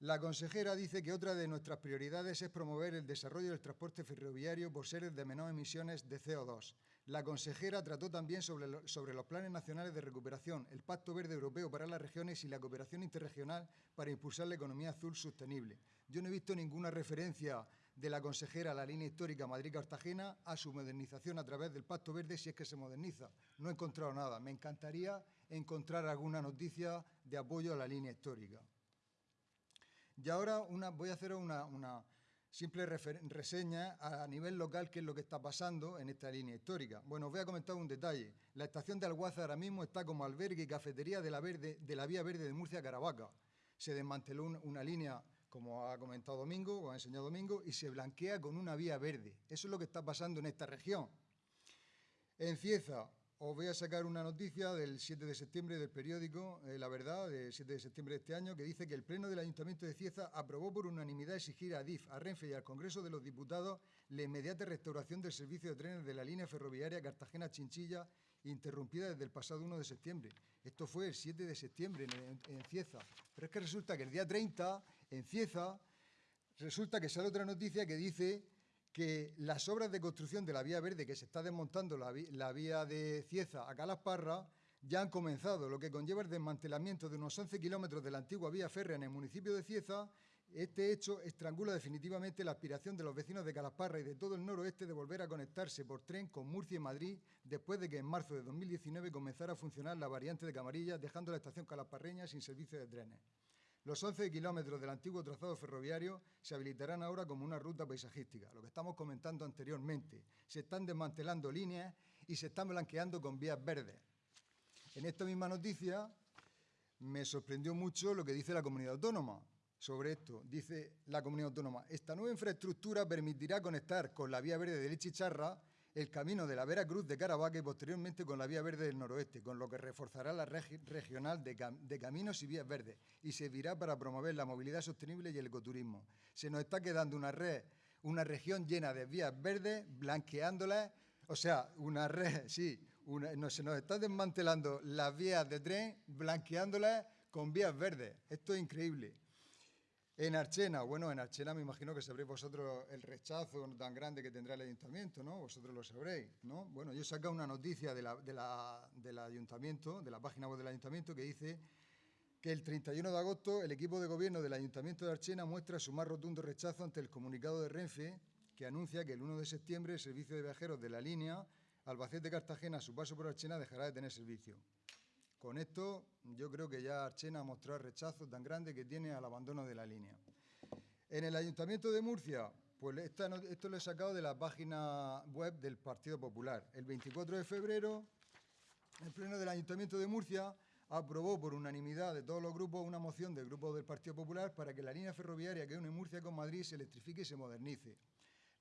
la consejera dice que otra de nuestras prioridades es promover el desarrollo del transporte ferroviario por seres de menor emisiones de CO2. La consejera trató también sobre, los planes nacionales de recuperación, el Pacto Verde Europeo para las regiones y la cooperación interregional para impulsar la economía azul sostenible. Yo no he visto ninguna referencia de la consejera a la línea histórica Madrid-Cartagena a su modernización a través del Pacto Verde si es que se moderniza. No he encontrado nada. Me encantaría encontrar alguna noticia de apoyo a la línea histórica. Y ahora voy a hacer una, simple reseña a nivel local qué es lo que está pasando en esta línea histórica. Bueno, os voy a comentar un detalle. La estación de Alguaza ahora mismo está como albergue y cafetería de la, de la vía verde de Murcia-Caravaca. Se desmanteló una línea, como ha comentado Domingo, o ha enseñado Domingo, y se blanquea con una vía verde. Eso es lo que está pasando en esta región. En Cieza, os voy a sacar una noticia del 7 de septiembre del periódico eh, La Verdad, del 7 de septiembre de este año, que dice que el Pleno del Ayuntamiento de Cieza aprobó por unanimidad exigir a DIF, a Renfe y al Congreso de los Diputados la inmediata restauración del servicio de trenes de la línea ferroviaria Cartagena-Chinchilla, interrumpida desde el pasado 1 de septiembre. Esto fue el 7 de septiembre en, en Cieza. Pero es que resulta que el día 30, en Cieza, resulta que sale otra noticia que dice que las obras de construcción de la vía verde, que se está desmontando la, vía de Cieza a Calasparra, ya han comenzado, lo que conlleva el desmantelamiento de unos 11 kilómetros de la antigua vía férrea en el municipio de Cieza. Este hecho estrangula definitivamente la aspiración de los vecinos de Calasparra y de todo el noroeste de volver a conectarse por tren con Murcia y Madrid después de que en marzo de 2019 comenzara a funcionar la variante de Camarilla, dejando la estación calasparreña sin servicio de trenes. Los 11 kilómetros del antiguo trazado ferroviario se habilitarán ahora como una ruta paisajística, lo que estamos comentando anteriormente. Se están desmantelando líneas y se están blanqueando con vías verdes. En esta misma noticia me sorprendió mucho lo que dice la comunidad autónoma sobre esto. Dice la comunidad autónoma, esta nueva infraestructura permitirá conectar con la vía verde de Lechicharra el camino de la Vera Cruz de Caravaca y posteriormente con la vía verde del noroeste, con lo que reforzará la red regional de, caminos y vías verdes y servirá para promover la movilidad sostenible y el ecoturismo. Se nos está quedando una red, una región llena de vías verdes, blanqueándolas, o sea, una red, sí, no, se nos está desmantelando las vías de tren, blanqueándolas con vías verdes. Esto es increíble. En Archena, bueno, en Archena me imagino que sabréis vosotros el rechazo tan grande que tendrá el ayuntamiento, ¿no? Vosotros lo sabréis, ¿no? Bueno, yo he sacado una noticia de del ayuntamiento, de la página web del ayuntamiento, que dice que el 31 de agosto el equipo de gobierno del ayuntamiento de Archena muestra su más rotundo rechazo ante el comunicado de Renfe que anuncia que el 1 de septiembre el servicio de viajeros de la línea Albacete-Cartagena a su paso por Archena dejará de tener servicio. Con esto yo creo que ya Archena ha mostrado rechazo tan grande que tiene al abandono de la línea. En el Ayuntamiento de Murcia, pues esto lo he sacado de la página web del Partido Popular. El 24 de febrero el Pleno del Ayuntamiento de Murcia aprobó por unanimidad de todos los grupos una moción del Grupo del Partido Popular para que la línea ferroviaria que une Murcia con Madrid se electrifique y se modernice.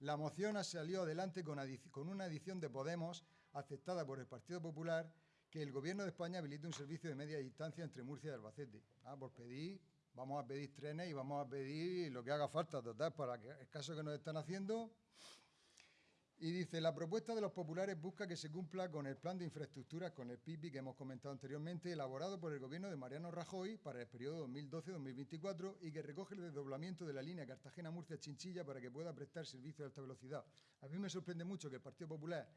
La moción salió adelante con, con una edición de Podemos aceptada por el Partido Popular que el Gobierno de España habilite un servicio de media distancia entre Murcia y Albacete. Ah, por pedir, vamos a pedir trenes y vamos a pedir lo que haga falta, total, para que, el caso que nos están haciendo, y dice, la propuesta de los populares busca que se cumpla con el plan de infraestructuras, con el PIB que hemos comentado anteriormente, elaborado por el gobierno de Mariano Rajoy para el periodo 2012-2024 y que recoge el desdoblamiento de la línea Cartagena-Murcia-Chinchilla para que pueda prestar servicio de alta velocidad. A mí me sorprende mucho que el Partido Popular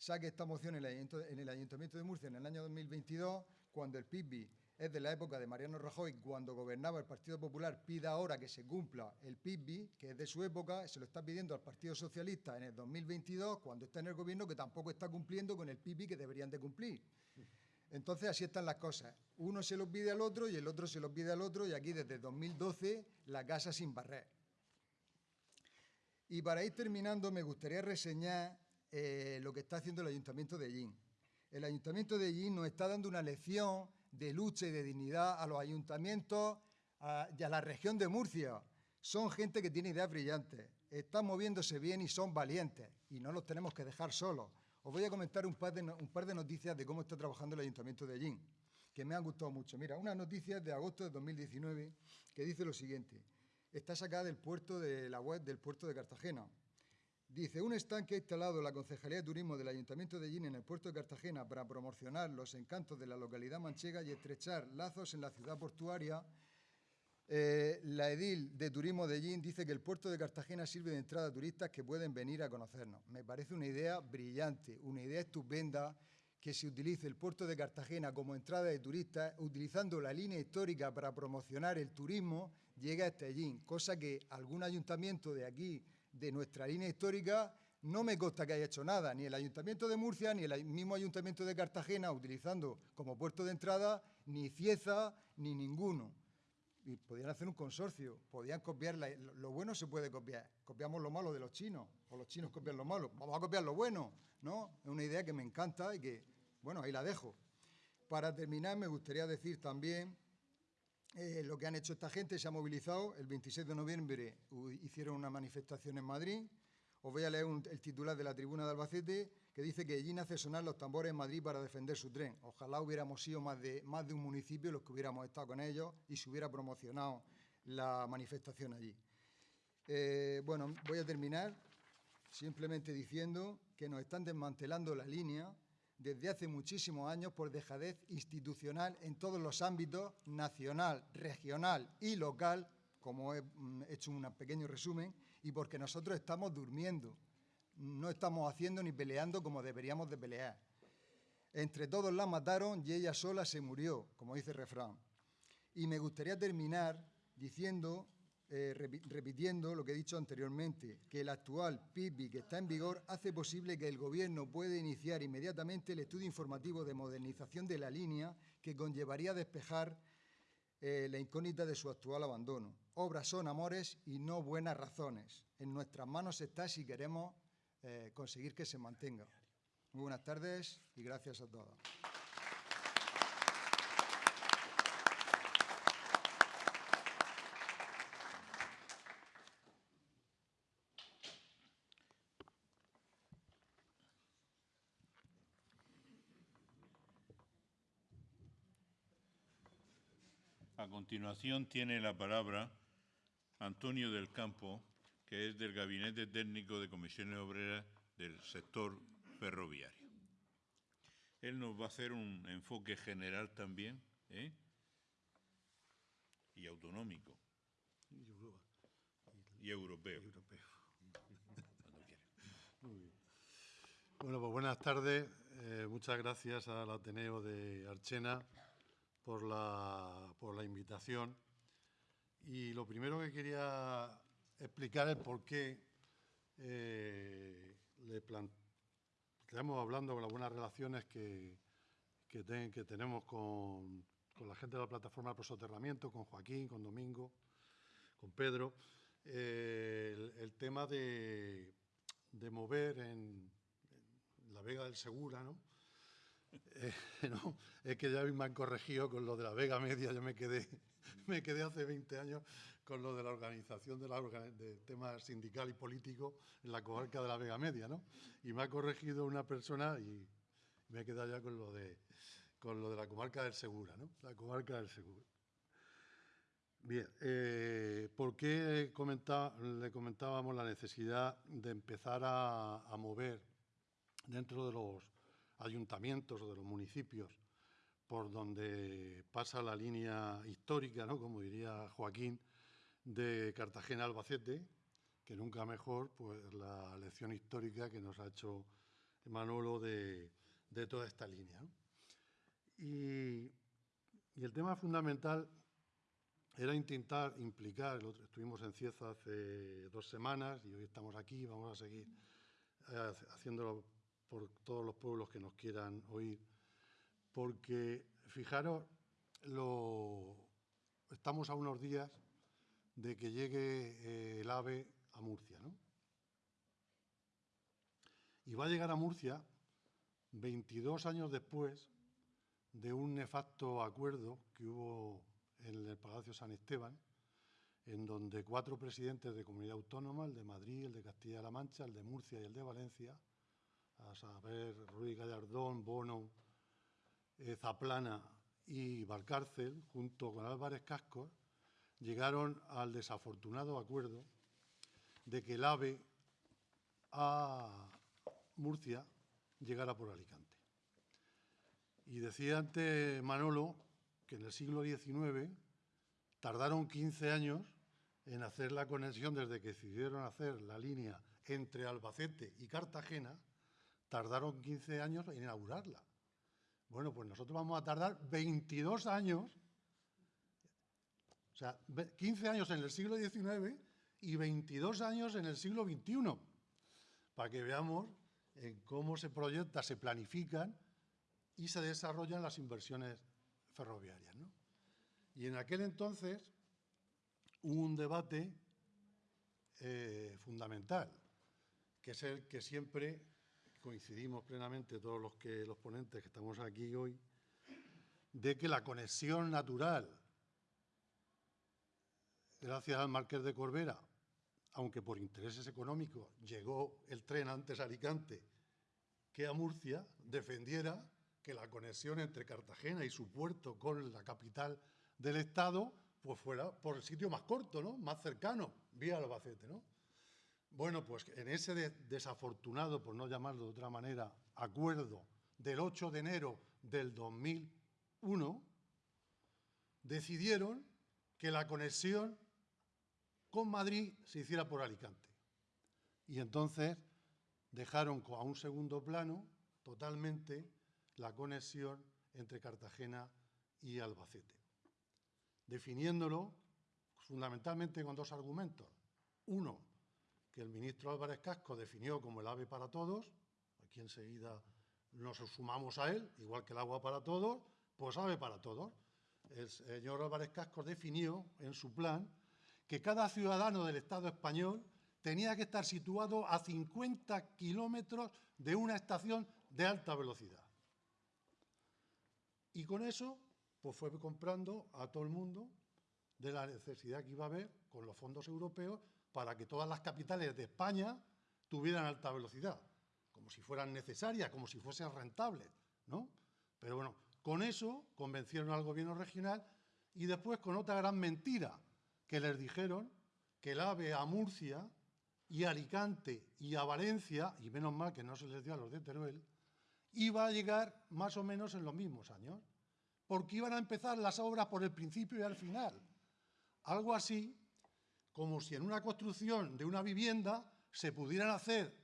saque esta moción en el Ayuntamiento de Murcia en el año 2022, cuando el PIB es de la época de Mariano Rajoy, cuando gobernaba el Partido Popular, pida ahora que se cumpla el PIB, que es de su época, se lo está pidiendo al Partido Socialista en el 2022, cuando está en el gobierno, que tampoco está cumpliendo con el PIB que deberían de cumplir. Entonces así están las cosas. Uno se lo pide al otro y el otro se lo pide al otro y aquí desde 2012 la casa sin barrer. Y para ir terminando me gustaría reseñar eh, lo que está haciendo el Ayuntamiento de Ellín. El Ayuntamiento de Ellín nos está dando una lección de lucha y de dignidad a los ayuntamientos y a la región de Murcia. Son gente que tiene ideas brillantes, están moviéndose bien y son valientes y no los tenemos que dejar solos. Os voy a comentar un par de, un par de noticias de cómo está trabajando el Ayuntamiento de Ellín, que me han gustado mucho. Mira, una noticia de agosto de 2019 que dice lo siguiente. Está sacada del puerto de la web del puerto de Cartagena. Dice, un estanque instalado en la Concejalía de Turismo del Ayuntamiento de Gine en el puerto de Cartagena para promocionar los encantos de la localidad manchega y estrechar lazos en la ciudad portuaria. Eh, la edil de Turismo de Gin dice que el puerto de Cartagena sirve de entrada a turistas que pueden venir a conocernos. Me parece una idea brillante, una idea estupenda que se utilice el puerto de Cartagena como entrada de turistas, utilizando la línea histórica para promocionar el turismo, llega hasta allí, cosa que algún ayuntamiento de aquí de nuestra línea histórica, no me consta que haya hecho nada, ni el Ayuntamiento de Murcia, ni el mismo Ayuntamiento de Cartagena, utilizando como puerto de entrada, ni Cieza, ni ninguno. Y podían hacer un consorcio, podían copiar, lo bueno se puede copiar, copiamos lo malo de los chinos, o los chinos copian lo malo, vamos a copiar lo bueno, ¿no? Es una idea que me encanta y que, bueno, ahí la dejo. Para terminar, me gustaría decir también eh, lo que han hecho esta gente, se ha movilizado, el 26 de noviembre hicieron una manifestación en Madrid. Os voy a leer el titular de la tribuna de Albacete, que dice que allí hace sonar los tambores en Madrid para defender su tren. Ojalá hubiéramos sido más de, más de un municipio los que hubiéramos estado con ellos y se hubiera promocionado la manifestación allí. Eh, bueno, voy a terminar simplemente diciendo que nos están desmantelando la línea desde hace muchísimos años por dejadez institucional en todos los ámbitos, nacional, regional y local, como he mm, hecho un pequeño resumen, y porque nosotros estamos durmiendo, no estamos haciendo ni peleando como deberíamos de pelear. Entre todos la mataron y ella sola se murió, como dice el refrán. Y me gustaría terminar diciendo eh, repitiendo lo que he dicho anteriormente, que el actual PIB que está en vigor hace posible que el Gobierno pueda iniciar inmediatamente el estudio informativo de modernización de la línea que conllevaría despejar eh, la incógnita de su actual abandono. Obras son amores y no buenas razones. En nuestras manos está si queremos eh, conseguir que se mantenga. Muy buenas tardes y gracias a todos. A continuación tiene la palabra Antonio del Campo, que es del Gabinete Técnico de Comisiones Obreras del sector ferroviario. Él nos va a hacer un enfoque general también ¿eh? y autonómico. Y europeo. Bueno, pues buenas tardes. Eh, muchas gracias al Ateneo de Archena por la, por la invitación. Y lo primero que quería explicar es por qué eh, le estamos hablando con las buenas relaciones que, que, que tenemos con, con, la gente de la plataforma de soterramiento, con Joaquín, con Domingo, con Pedro, eh, el, tema de, de mover en, la Vega del Segura, ¿no? Eh, no, es que ya me han corregido con lo de la Vega Media, yo me quedé, me quedé hace 20 años con lo de la organización de la de tema sindical y político en la comarca de la Vega Media, ¿no? Y me ha corregido una persona y me he quedado ya con lo de, con lo de la comarca del Segura, ¿no? La comarca del Segura. Bien, eh, ¿por qué le comentábamos la necesidad de empezar a, mover dentro de los ayuntamientos o de los municipios por donde pasa la línea histórica, ¿no? como diría Joaquín, de Cartagena-Albacete, que nunca mejor pues, la lección histórica que nos ha hecho Manolo de, toda esta línea. y el tema fundamental era intentar implicar, estuvimos en Cieza hace dos semanas y hoy estamos aquí, vamos a seguir eh, haciéndolo por todos los pueblos que nos quieran oír, porque fijaros, lo, estamos a unos días de que llegue eh, el AVE a Murcia, ¿no? Y va a llegar a Murcia 22 años después de un nefasto acuerdo que hubo en el Palacio San Esteban, en donde cuatro presidentes de comunidad autónoma, el de Madrid, el de Castilla-La Mancha, el de Murcia y el de Valencia, a saber, Ruiz Gallardón, Bono, eh, Zaplana y Valcárcel, junto con Álvarez Cascos, llegaron al desafortunado acuerdo de que el AVE a Murcia llegara por Alicante. Y decía antes Manolo que en el siglo XIX tardaron 15 años en hacer la conexión desde que decidieron hacer la línea entre Albacete y Cartagena, tardaron 15 años en inaugurarla. Bueno, pues nosotros vamos a tardar 22 años, o sea, 15 años en el siglo XIX y 22 años en el siglo XXI, para que veamos en cómo se proyecta, se planifican y se desarrollan las inversiones ferroviarias. ¿no? Y en aquel entonces hubo un debate eh, fundamental, que es el que siempre coincidimos plenamente todos los, que, los ponentes que estamos aquí hoy, de que la conexión natural, gracias al Marqués de Corbera, aunque por intereses económicos llegó el tren antes a Alicante que a Murcia, defendiera que la conexión entre Cartagena y su puerto con la capital del Estado pues fuera por el sitio más corto, ¿no? más cercano, vía Albacete. ¿no? Bueno, pues en ese desafortunado, por no llamarlo de otra manera, acuerdo del 8 de enero del 2001, decidieron que la conexión con Madrid se hiciera por Alicante. Y entonces dejaron a un segundo plano totalmente la conexión entre Cartagena y Albacete, definiéndolo fundamentalmente con dos argumentos. Uno, que el ministro Álvarez Casco definió como el ave para todos, aquí enseguida nos sumamos a él, igual que el agua para todos, pues ave para todos. El señor Álvarez Casco definió en su plan que cada ciudadano del Estado español tenía que estar situado a 50 kilómetros de una estación de alta velocidad. Y con eso, pues fue comprando a todo el mundo de la necesidad que iba a haber con los fondos europeos para que todas las capitales de España tuvieran alta velocidad, como si fueran necesarias, como si fuesen rentables, ¿no? Pero bueno, con eso convencieron al gobierno regional y después con otra gran mentira que les dijeron que el AVE a Murcia y a Alicante y a Valencia, y menos mal que no se les dio a los de Teruel, iba a llegar más o menos en los mismos años, porque iban a empezar las obras por el principio y al final. Algo así como si en una construcción de una vivienda se pudieran hacer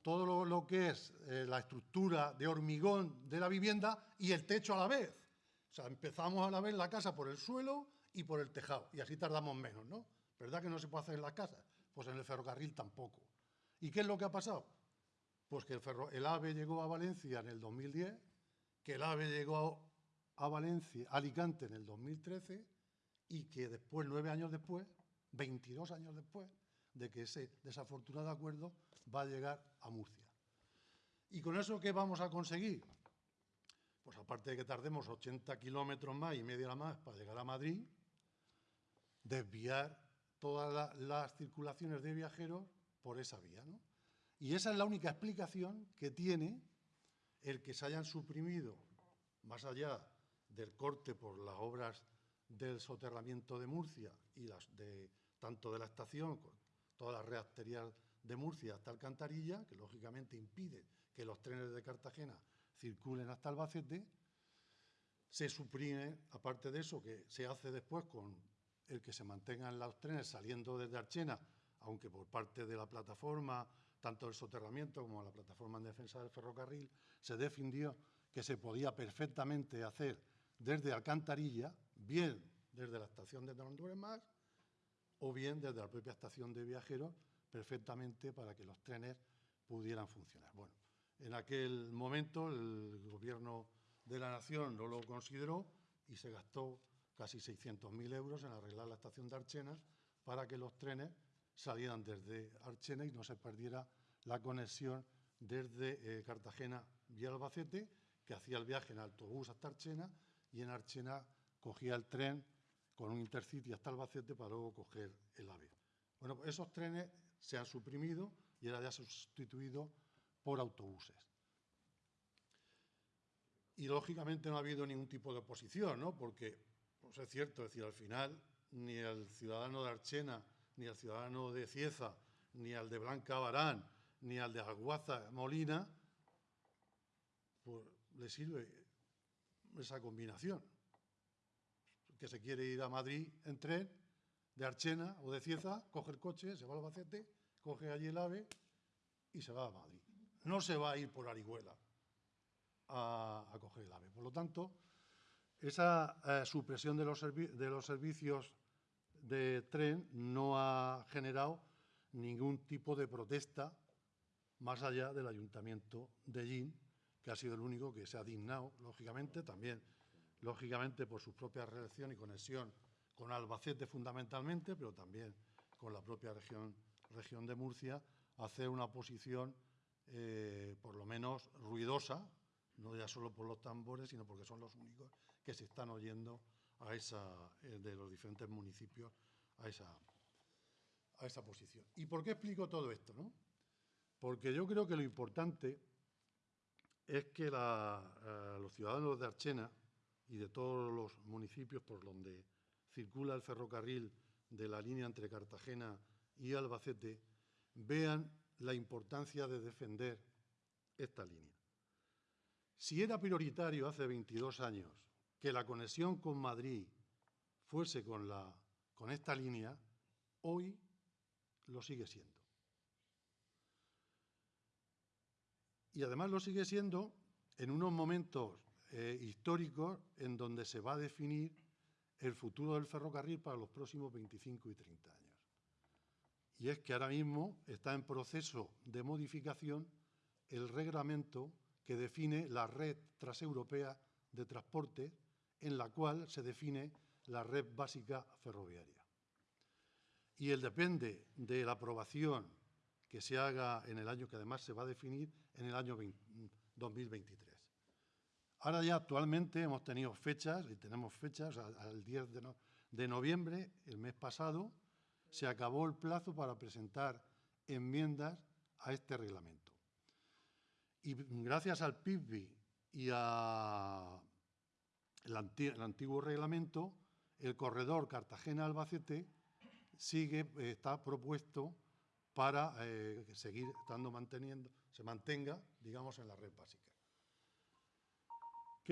todo lo, que es eh, la estructura de hormigón de la vivienda y el techo a la vez. O sea, empezamos a la vez la casa por el suelo y por el tejado, y así tardamos menos, ¿no? ¿Verdad que no se puede hacer en las casas? Pues en el ferrocarril tampoco. ¿Y qué es lo que ha pasado? Pues que el, AVE llegó a Valencia en el 2010, que el AVE llegó a Valencia, Alicante en el 2013 y que después, nueve años después, 22 años después de que ese desafortunado acuerdo va a llegar a Murcia. ¿Y con eso qué vamos a conseguir? Pues aparte de que tardemos 80 kilómetros más y media más para llegar a Madrid, desviar todas las circulaciones de viajeros por esa vía. ¿no? Y esa es la única explicación que tiene el que se hayan suprimido, más allá del corte por las obras del soterramiento de Murcia y de tanto de la estación, todas las red de Murcia hasta Alcantarilla, que lógicamente impide que los trenes de Cartagena circulen hasta Albacete, se suprime, aparte de eso, que se hace después con el que se mantengan los trenes saliendo desde Archena, aunque por parte de la plataforma, tanto del soterramiento como la plataforma en defensa del ferrocarril, se defendió que se podía perfectamente hacer desde Alcantarilla, bien desde la estación de Más, o bien desde la propia estación de viajeros, perfectamente para que los trenes pudieran funcionar. Bueno, en aquel momento el gobierno de la Nación no lo consideró y se gastó casi 600.000 euros en arreglar la estación de Archena para que los trenes salieran desde Archena y no se perdiera la conexión desde eh, Cartagena vía Albacete, que hacía el viaje en autobús hasta Archena y en Archena cogía el tren con un intercity hasta Albacete para luego coger el AVE. Bueno, pues esos trenes se han suprimido y ahora ya sustituido por autobuses. Y lógicamente no ha habido ningún tipo de oposición, ¿no? Porque pues es cierto, es decir, al final ni el ciudadano de Archena, ni el ciudadano de Cieza, ni al de Blanca Barán, ni al de Aguaza Molina, pues le sirve esa combinación. Que se quiere ir a Madrid en tren, de Archena o de Cieza, coge el coche, se va al Albacete, coge allí el AVE y se va a Madrid. No se va a ir por Arihuela a, a coger el AVE. Por lo tanto, esa eh, supresión de los, de los servicios de tren no ha generado ningún tipo de protesta más allá del Ayuntamiento de Gin, que ha sido el único que se ha dignado, lógicamente, también, lógicamente, por su propia relación y conexión con Albacete fundamentalmente, pero también con la propia región, región de Murcia, hacer una posición, eh, por lo menos, ruidosa, no ya solo por los tambores, sino porque son los únicos que se están oyendo a esa, eh, de los diferentes municipios a esa, a esa posición. ¿Y por qué explico todo esto? No? Porque yo creo que lo importante es que eh, los ciudadanos de Archena y de todos los municipios por donde circula el ferrocarril de la línea entre Cartagena y Albacete vean la importancia de defender esta línea. Si era prioritario hace 22 años que la conexión con Madrid fuese con, la, con esta línea, hoy lo sigue siendo. Y además lo sigue siendo en unos momentos eh, históricos en donde se va a definir el futuro del ferrocarril para los próximos 25 y 30 años. Y es que ahora mismo está en proceso de modificación el reglamento que define la red transeuropea de transporte en la cual se define la red básica ferroviaria. Y él depende de la aprobación que se haga en el año que además se va a definir en el año 2023. Ahora ya actualmente hemos tenido fechas, y tenemos fechas, al 10 de noviembre, el mes pasado, se acabó el plazo para presentar enmiendas a este reglamento. Y gracias al PIB y a el, antiguo reglamento, el corredor Cartagena-Albacete sigue, eh, está propuesto para eh, seguir estando manteniendo, se mantenga, digamos, en la red básica.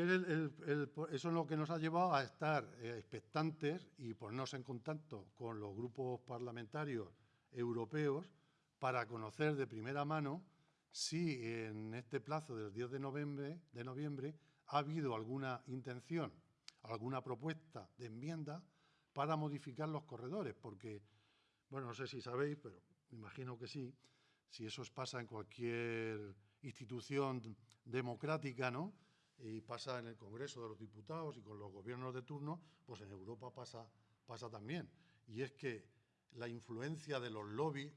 Eso es lo que nos ha llevado a estar eh, expectantes y ponernos en contacto con los grupos parlamentarios europeos para conocer de primera mano si en este plazo del 10 de noviembre, de noviembre ha habido alguna intención, alguna propuesta de enmienda para modificar los corredores, porque, bueno, no sé si sabéis, pero me imagino que sí, si eso pasa en cualquier institución democrática, ¿no? Y pasa en el Congreso de los Diputados y con los gobiernos de turno, pues en Europa pasa, pasa también. Y es que la influencia de los lobbies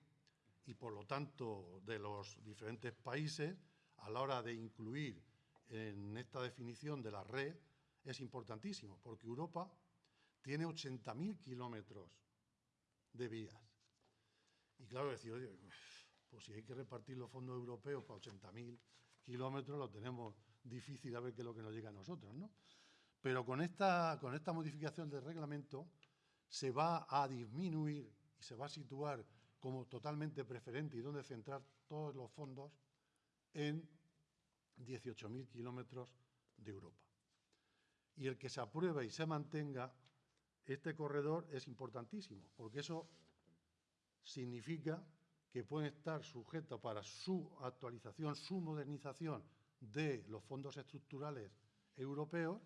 y, por lo tanto, de los diferentes países a la hora de incluir en esta definición de la red es importantísimo, porque Europa tiene 80.000 kilómetros de vías. Y claro, decir, oye, pues si hay que repartir los fondos europeos para 80.000 kilómetros, lo tenemos difícil a ver qué es lo que nos llega a nosotros, ¿no? Pero con esta, con esta modificación del reglamento se va a disminuir y se va a situar como totalmente preferente y donde centrar todos los fondos en 18.000 kilómetros de Europa. Y el que se apruebe y se mantenga este corredor es importantísimo, porque eso significa que pueden estar sujetos para su actualización, su modernización de los fondos estructurales europeos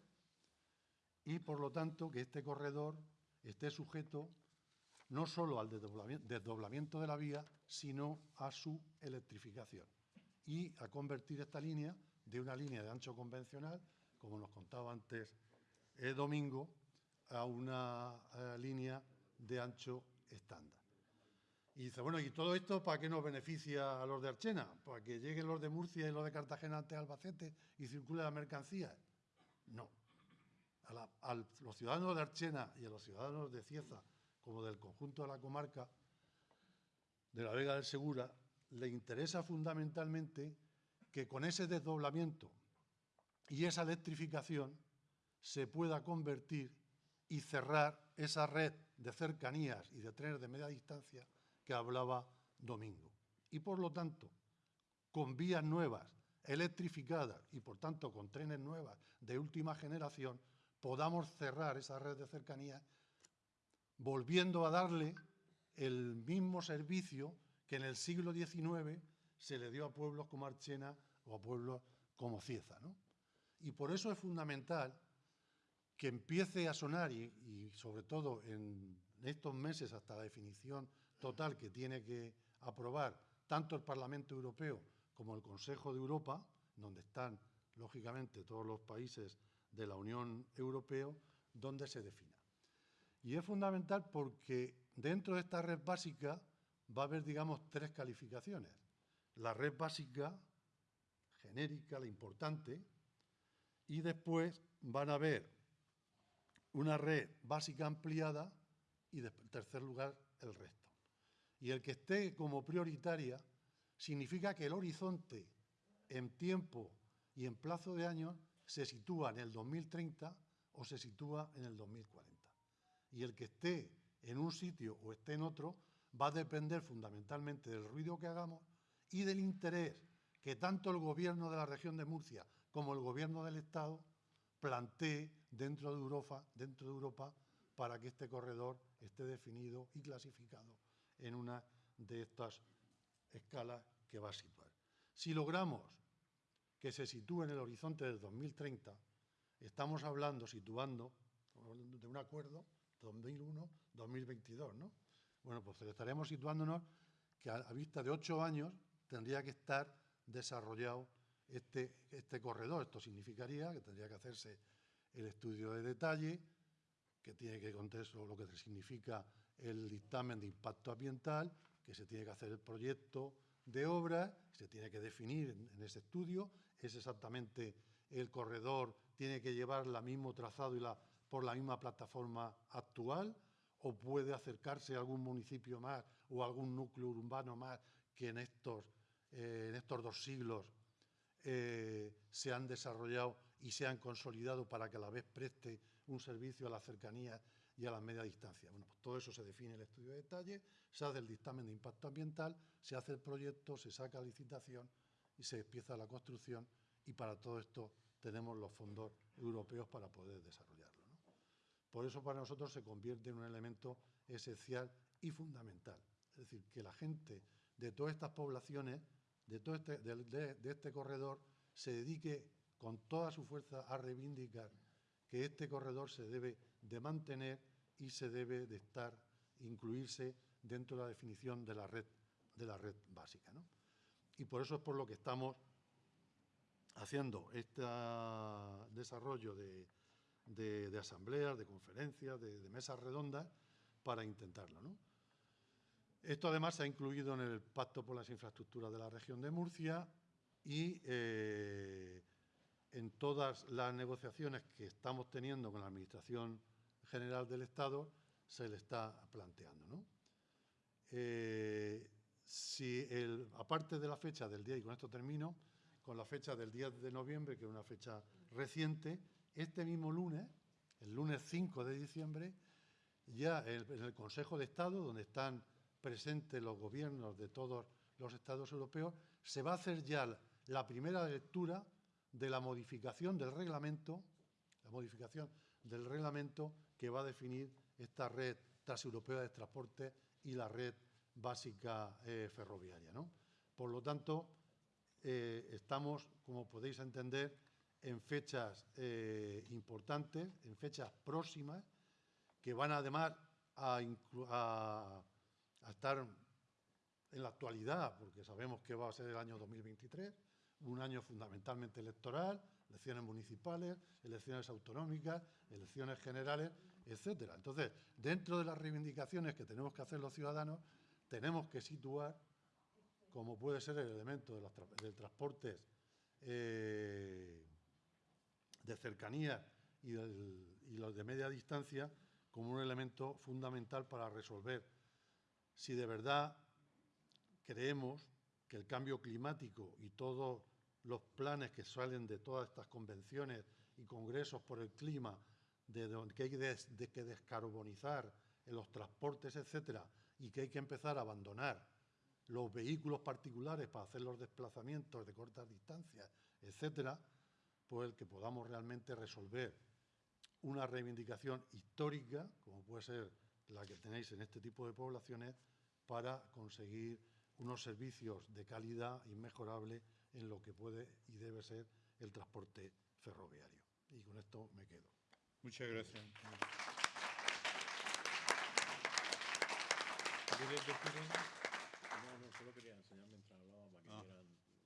y, por lo tanto, que este corredor esté sujeto no solo al desdoblamiento de la vía, sino a su electrificación y a convertir esta línea de una línea de ancho convencional, como nos contaba antes el Domingo, a una eh, línea de ancho estándar. Y dice, bueno, ¿y todo esto para qué nos beneficia a los de Archena? ¿Para que lleguen los de Murcia y los de Cartagena ante Albacete y circule la mercancía? No. A, a, los ciudadanos de Archena y a los ciudadanos de Cieza, como del conjunto de la comarca de la Vega del Segura, le interesa fundamentalmente que con ese desdoblamiento y esa electrificación se pueda convertir y cerrar esa red de cercanías y de trenes de media distancia que hablaba Domingo. Y por lo tanto, con vías nuevas, electrificadas y por tanto con trenes nuevas de última generación, podamos cerrar esa red de cercanías volviendo a darle el mismo servicio que en el siglo XIX se le dio a pueblos como Archena o a pueblos como Cieza. ¿no? Y por eso es fundamental que empiece a sonar, y, y, sobre todo en estos meses hasta la definición total que tiene que aprobar tanto el Parlamento Europeo como el Consejo de Europa, donde están, lógicamente, todos los países de la Unión Europea, donde se defina. Y es fundamental porque dentro de esta red básica va a haber, digamos, tres calificaciones. La red básica, genérica, la importante, y después van a haber una red básica ampliada y, en tercer lugar, el resto. Y el que esté como prioritaria significa que el horizonte en tiempo y en plazo de años se sitúa en el 2030 o se sitúa en el 2040. Y el que esté en un sitio o esté en otro va a depender fundamentalmente del ruido que hagamos y del interés que tanto el gobierno de la región de Murcia como el gobierno del Estado plantee dentro de Europa, dentro de Europa para que este corredor esté definido y clasificado en una de estas escalas que va a situar. Si logramos que se sitúe en el horizonte del 2030, estamos hablando, situando, de un acuerdo 2001-2022, ¿no? Bueno, pues estaremos situándonos que a, vista de ocho años tendría que estar desarrollado este, este corredor. Esto significaría que tendría que hacerse el estudio de detalle, que tiene que contar lo que significa el dictamen de impacto ambiental, que se tiene que hacer el proyecto de obra, se tiene que definir en, en ese estudio, es exactamente el corredor, tiene que llevar el mismo trazado y la, por la misma plataforma actual, o puede acercarse a algún municipio más o algún núcleo urbano más que en estos, eh, en estos dos siglos eh, se han desarrollado y se han consolidado para que a la vez preste un servicio a la cercanía y a la media distancia. Bueno, pues todo eso se define en el estudio de detalle, se hace el dictamen de impacto ambiental, se hace el proyecto, se saca licitación y se empieza la construcción y para todo esto tenemos los fondos europeos para poder desarrollarlo. Por eso para nosotros se convierte en un elemento esencial y fundamental. Es decir, que la gente de todas estas poblaciones, de, todo este, de este corredor, se dedique con toda su fuerza a reivindicar que este corredor se debe de mantener y se debe de estar, incluirse dentro de la definición de la red, de la red básica. ¿no? Y por eso es por lo que estamos haciendo este desarrollo de, de, asambleas, de conferencias, de, de, mesas redondas para intentarlo. ¿no? Esto además se ha incluido en el Pacto por las Infraestructuras de la región de Murcia y eh, en todas las negociaciones que estamos teniendo con la Administración General del Estado se le está planteando. ¿no? Eh, si el, aparte de la fecha del día, y con esto termino, con la fecha del 10 de noviembre, que es una fecha reciente, este mismo lunes, el lunes 5 de diciembre, ya en el Consejo de Estado, donde están presentes los gobiernos de todos los estados europeos, se va a hacer ya la primera lectura de la modificación del reglamento, la modificación del reglamento que va a definir esta red transeuropea de transporte y la red básica eh, ferroviaria. ¿no? Por lo tanto, eh, estamos, como podéis entender, en fechas eh, importantes, en fechas próximas, que van además a, a, estar en la actualidad, porque sabemos que va a ser el año 2023, un año fundamentalmente electoral, elecciones municipales, elecciones autonómicas, elecciones generales, etcétera. Entonces, dentro de las reivindicaciones que tenemos que hacer los ciudadanos, tenemos que situar, como puede ser el elemento de del transporte eh, de cercanía y, los de media distancia, como un elemento fundamental para resolver si de verdad creemos que el cambio climático y todos los planes que salen de todas estas convenciones y congresos por el clima, de que hay que descarbonizar en los transportes, etcétera, y que hay que empezar a abandonar los vehículos particulares para hacer los desplazamientos de cortas distancias, etcétera, pues el que podamos realmente resolver una reivindicación histórica, como puede ser la que tenéis en este tipo de poblaciones, para conseguir unos servicios de calidad inmejorable en lo que puede y debe ser el transporte ferroviario. Y con esto me quedo. Muchas gracias.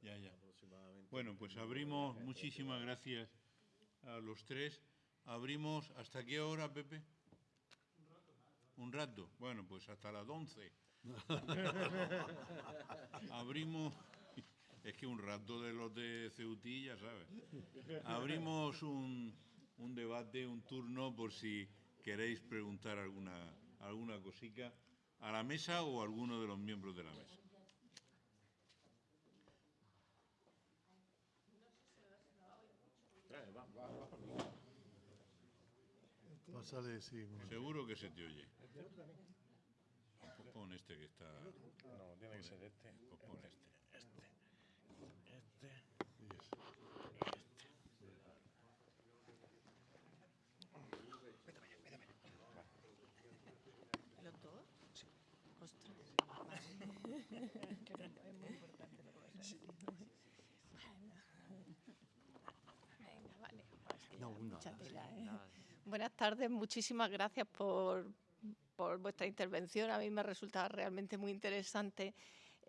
ya, ya. Bueno, pues abrimos, muchísimas gracias a los tres. Abrimos, ¿hasta qué hora, Pepe? Un rato. Bueno, pues hasta las 11. Abrimos, es que un rato de los de Ceutilla, ¿sabes? Abrimos un, un debate, un turno, por si queréis preguntar alguna, alguna cosica a la mesa o a alguno de los miembros de la mesa. Pásale, sí. Seguro que se te oye. Pues pon este que está... No, tiene que ser este. Pues pon este. Buenas tardes, muchísimas gracias por, vuestra intervención. A mí me resulta realmente muy interesante.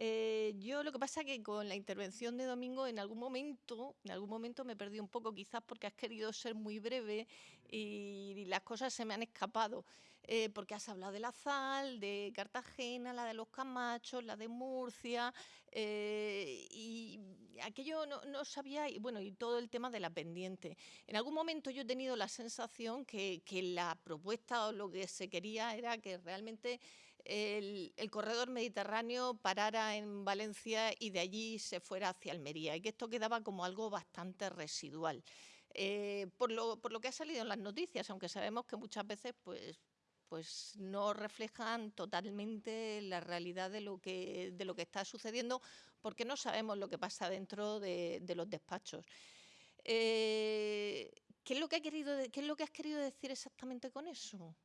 Eh, yo lo que pasa es que con la intervención de Domingo en algún momento, en algún momento me perdí un poco, quizás porque has querido ser muy breve y las cosas se me han escapado. Eh, porque has hablado de la Zal, de Cartagena, la de los Camachos, la de Murcia, eh, y aquello no, sabía, y bueno, y todo el tema de la pendiente. En algún momento yo he tenido la sensación que, la propuesta o lo que se quería era que realmente el, corredor mediterráneo parara en Valencia y de allí se fuera hacia Almería, y que esto quedaba como algo bastante residual. Eh, por, lo, por, lo, que ha salido en las noticias, aunque sabemos que muchas veces pues, pues no reflejan totalmente la realidad de lo que, de lo que está sucediendo, porque no sabemos lo que pasa dentro de, los despachos. Eh, ¿qué, es lo que ha querido, ¿Qué es lo que has querido decir exactamente con eso?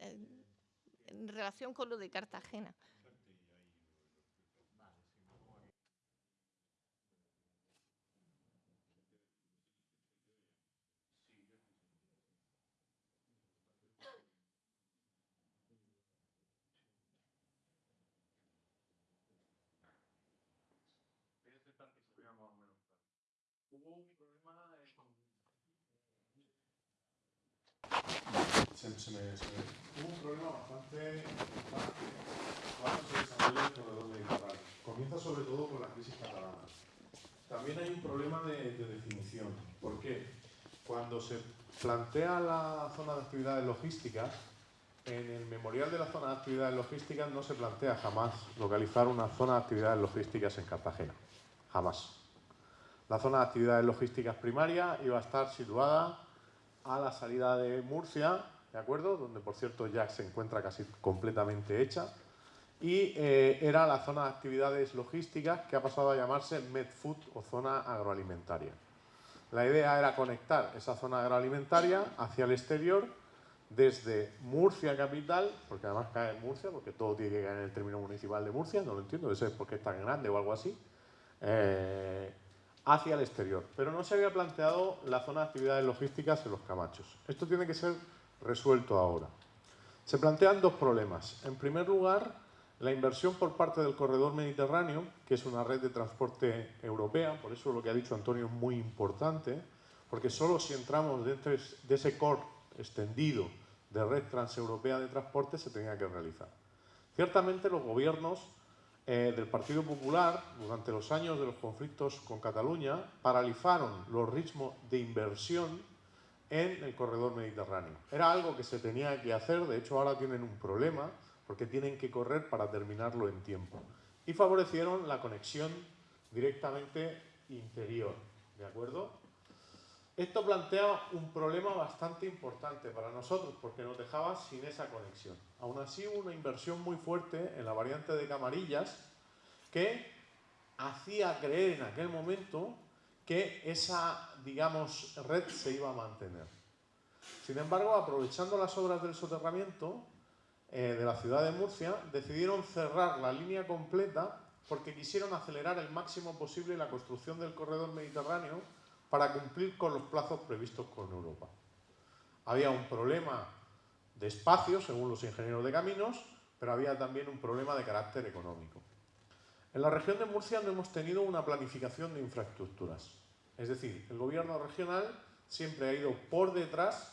en relación con lo de Cartagena. Se, se, me, se me, hubo un problema bastante importante cuando se desarrolla el corredor mediterráneo. Comienza sobre todo con la crisis catalana. también hay un problema de, de definición. ¿Por qué? Cuando se plantea la zona de actividades logísticas, en el memorial de la zona de actividades logísticas no se plantea jamás localizar una zona de actividades logísticas en Cartagena. Jamás. La zona de actividades logísticas primaria iba a estar situada a la salida de Murcia, ¿de acuerdo? Donde, por cierto, ya se encuentra casi completamente hecha. Y eh, era la zona de actividades logísticas que ha pasado a llamarse MedFood o zona agroalimentaria. La idea era conectar esa zona agroalimentaria hacia el exterior desde Murcia capital, porque además cae en Murcia, porque todo tiene que caer en el término municipal de Murcia, no lo entiendo, eso es porque es tan grande o algo así, eh, hacia el exterior. Pero no se había planteado la zona de actividades logísticas en los Camachos. Esto tiene que ser resuelto ahora. Se plantean dos problemas. En primer lugar, la inversión por parte del corredor mediterráneo, que es una red de transporte europea, por eso lo que ha dicho Antonio es muy importante, porque solo si entramos dentro de ese core extendido de red transeuropea de transporte se tenía que realizar. Ciertamente los gobiernos eh, del Partido Popular, durante los años de los conflictos con Cataluña, paralizaron los ritmos de inversión en el corredor mediterráneo. Era algo que se tenía que hacer, de hecho ahora tienen un problema, porque tienen que correr para terminarlo en tiempo. Y favorecieron la conexión directamente interior, ¿de acuerdo? Esto plantea un problema bastante importante para nosotros porque nos dejaba sin esa conexión. Aún así hubo una inversión muy fuerte en la variante de Camarillas que hacía creer en aquel momento que esa, digamos, red se iba a mantener. Sin embargo, aprovechando las obras del soterramiento eh, de la ciudad de Murcia, decidieron cerrar la línea completa porque quisieron acelerar el máximo posible la construcción del corredor mediterráneo para cumplir con los plazos previstos con Europa. Había un problema de espacio, según los ingenieros de caminos, pero había también un problema de carácter económico. En la región de Murcia no hemos tenido una planificación de infraestructuras. Es decir, el gobierno regional siempre ha ido por detrás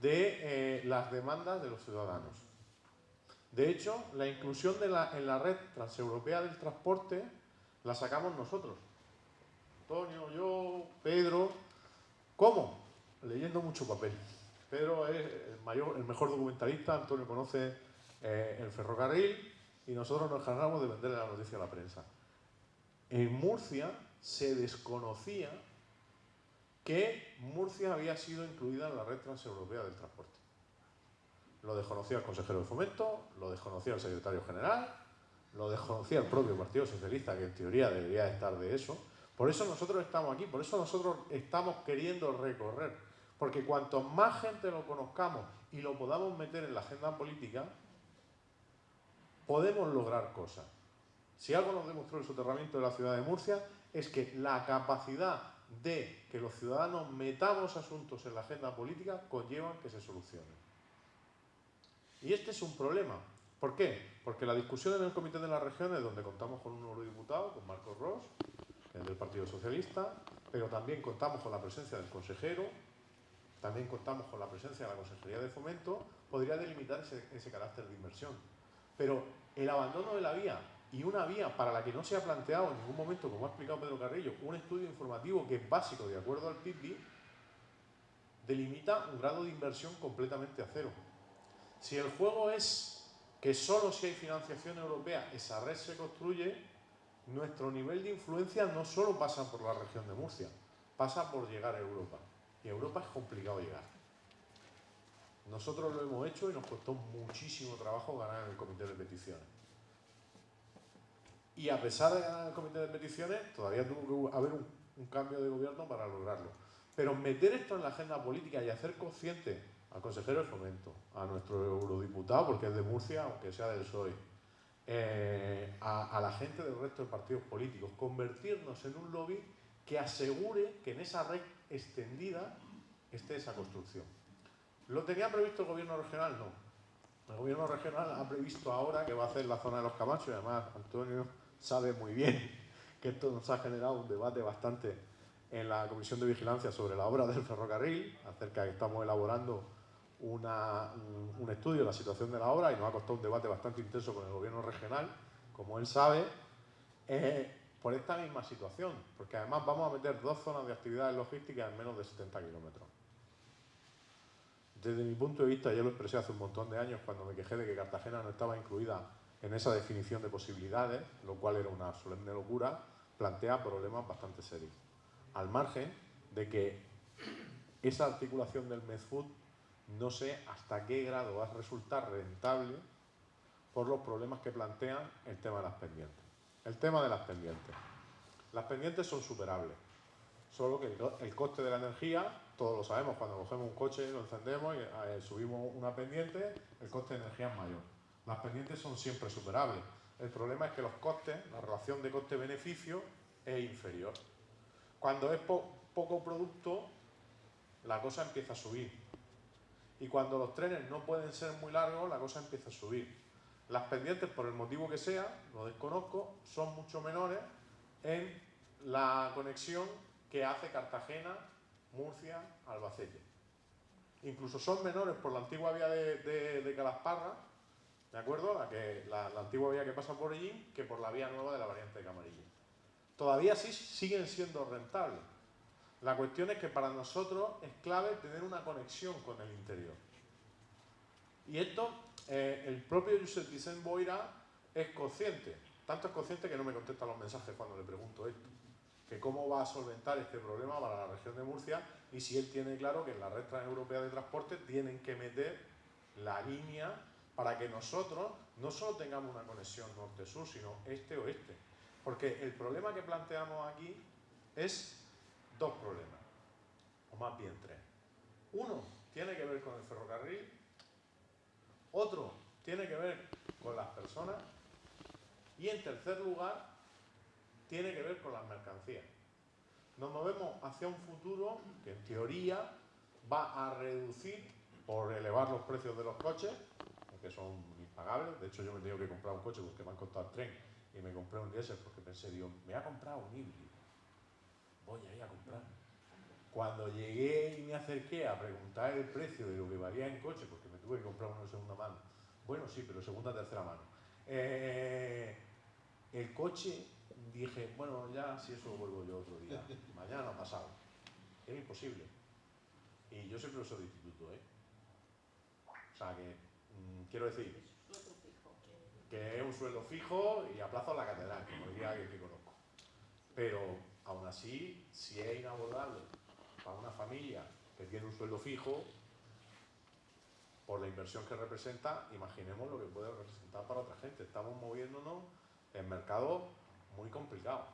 de eh, las demandas de los ciudadanos. De hecho, la inclusión de la, en la red transeuropea del transporte la sacamos nosotros. Antonio, yo, Pedro. ¿Cómo? Leyendo mucho papel. Pedro es el, mayor, el mejor documentalista, Antonio conoce eh, el ferrocarril y nosotros nos encargamos de venderle la noticia a la prensa. En Murcia se desconocía que Murcia había sido incluida en la red transeuropea del transporte. Lo desconocía el consejero de fomento, lo desconocía el secretario general, lo desconocía el propio Partido Socialista, que en teoría debería estar de eso, por eso nosotros estamos aquí, por eso nosotros estamos queriendo recorrer. Porque cuanto más gente lo conozcamos y lo podamos meter en la agenda política, podemos lograr cosas. Si algo nos demostró el soterramiento de la ciudad de Murcia, es que la capacidad de que los ciudadanos metamos asuntos en la agenda política conlleva que se solucionen. Y este es un problema. ¿Por qué? Porque la discusión en el Comité de las Regiones, donde contamos con un eurodiputado, con Marcos Ross, del Partido Socialista, pero también contamos con la presencia del consejero, también contamos con la presencia de la Consejería de Fomento, podría delimitar ese, carácter de inversión. Pero el abandono de la vía y una vía para la que no se ha planteado en ningún momento, como ha explicado Pedro Carrillo, un estudio informativo que es básico de acuerdo al PIB, delimita un grado de inversión completamente a cero. Si el juego es que solo si hay financiación europea esa red se construye, nuestro nivel de influencia no solo pasa por la región de Murcia, pasa por llegar a Europa. Y a Europa es complicado llegar. Nosotros lo hemos hecho y nos costó muchísimo trabajo ganar en el comité de peticiones. Y a pesar de ganar en el comité de peticiones, todavía tuvo que haber un, cambio de gobierno para lograrlo. Pero meter esto en la agenda política y hacer consciente al consejero de fomento, a nuestro eurodiputado, porque es de Murcia, aunque sea del PSOE, eh, a, la gente del resto de partidos políticos, convertirnos en un lobby que asegure que en esa red extendida esté esa construcción. ¿Lo tenía previsto el gobierno regional? No. El gobierno regional ha previsto ahora que va a hacer la zona de los Camachos y además Antonio sabe muy bien que esto nos ha generado un debate bastante en la Comisión de Vigilancia sobre la obra del ferrocarril, acerca de que estamos elaborando un, estudio de la situación de la obra y nos ha costado un debate bastante intenso con el gobierno regional, como él sabe, por esta misma situación, porque además vamos a meter dos zonas de actividades logísticas en menos de 70 kilómetros. Desde mi punto de vista, ya lo expresé hace un montón de años cuando me quejé de que Cartagena no estaba incluida en esa definición de posibilidades, lo cual era una solemne locura, plantea problemas bastante serios. Al margen de que esa articulación del Medfood no sé hasta qué grado va a resultar rentable por los problemas que plantean el tema de las pendientes. El tema de las pendientes. Las pendientes son superables, solo que el coste de la energía, todos lo sabemos, cuando cogemos un coche, lo encendemos y eh, subimos una pendiente, el coste de energía es mayor. Las pendientes son siempre superables. El problema es que los costes, la relación de coste-beneficio es inferior. Cuando es poco producto, la cosa empieza a subir. Y cuando los trenes no pueden ser muy largos, la cosa empieza a subir. Las pendientes, por el motivo que sea, lo desconozco, son mucho menores en la conexión que hace Cartagena, Murcia, Albacete. Incluso son menores por la antigua vía de, Calasparra, ¿de acuerdo? La, la, antigua vía que pasa por allí, que por la vía nueva de la variante de Camarilla. Todavía sí siguen siendo rentables. La cuestión es que para nosotros es clave tener una conexión con el interior. Y esto, eh, el propio Josep Vicent Boira es consciente. Tanto es consciente que no me contesta los mensajes cuando le pregunto esto. Que cómo va a solventar este problema para la región de Murcia y si él tiene claro que en la red transeuropea de transporte tienen que meter la línea para que nosotros no solo tengamos una conexión norte-sur, sino este-oeste. Porque el problema que planteamos aquí es dos problemas, o más bien tres. Uno tiene que ver con el ferrocarril otro tiene que ver con las personas y en tercer lugar tiene que ver con las mercancías. Nos movemos hacia un futuro que en teoría va a reducir por elevar los precios de los coches, que son impagables. De hecho, yo me he tenido que comprar un coche porque me han costado el tren y me compré un diésel porque pensé, Dios, me ha comprado un híbrido. Voy a ir a comprar. Cuando llegué y me acerqué a preguntar el precio de lo que valía en coche, porque tuve que comprar uno de segunda mano. Bueno, sí, pero segunda, tercera mano. Eh, el coche, dije, bueno, ya si eso lo vuelvo yo otro día. Mañana ha pasado. Era imposible. Y yo soy profesor de instituto, ¿eh? O sea que, mm, quiero decir, que es un sueldo fijo y a plazo la catedral, como diría alguien que conozco. Pero aún así, si es inabordable para una familia que tiene un sueldo fijo, por la inversión que representa, imaginemos lo que puede representar para otra gente. Estamos moviéndonos en mercados muy complicados.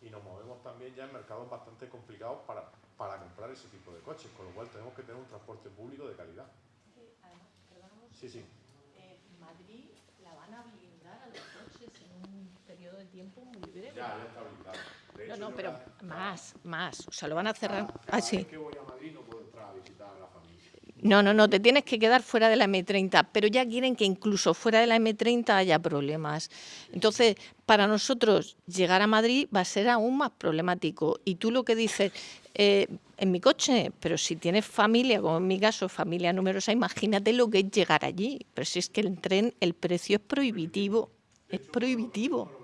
Y nos movemos también ya en mercados bastante complicados para, para comprar ese tipo de coches, con lo cual tenemos que tener un transporte público de calidad. Sí, sí. Eh, Madrid la van a blindar a los coches en un periodo de tiempo muy breve. Ya, ya está blindado. no, no, pero más, más. O sea, lo van a cerrar así. que voy a Madrid no puedo entrar a visitar a la familia. No, no, no, te tienes que quedar fuera de la M30, pero ya quieren que incluso fuera de la M30 haya problemas. Entonces, para nosotros llegar a Madrid va a ser aún más problemático. Y tú lo que dices, eh, en mi coche, pero si tienes familia, como en mi caso, familia numerosa, imagínate lo que es llegar allí. Pero si es que el tren, el precio es prohibitivo, es prohibitivo.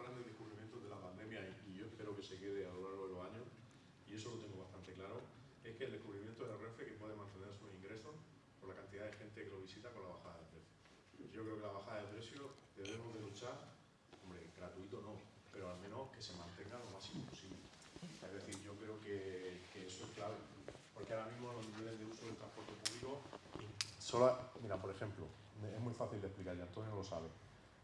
Mira, por ejemplo, es muy fácil de explicar y Antonio lo sabe.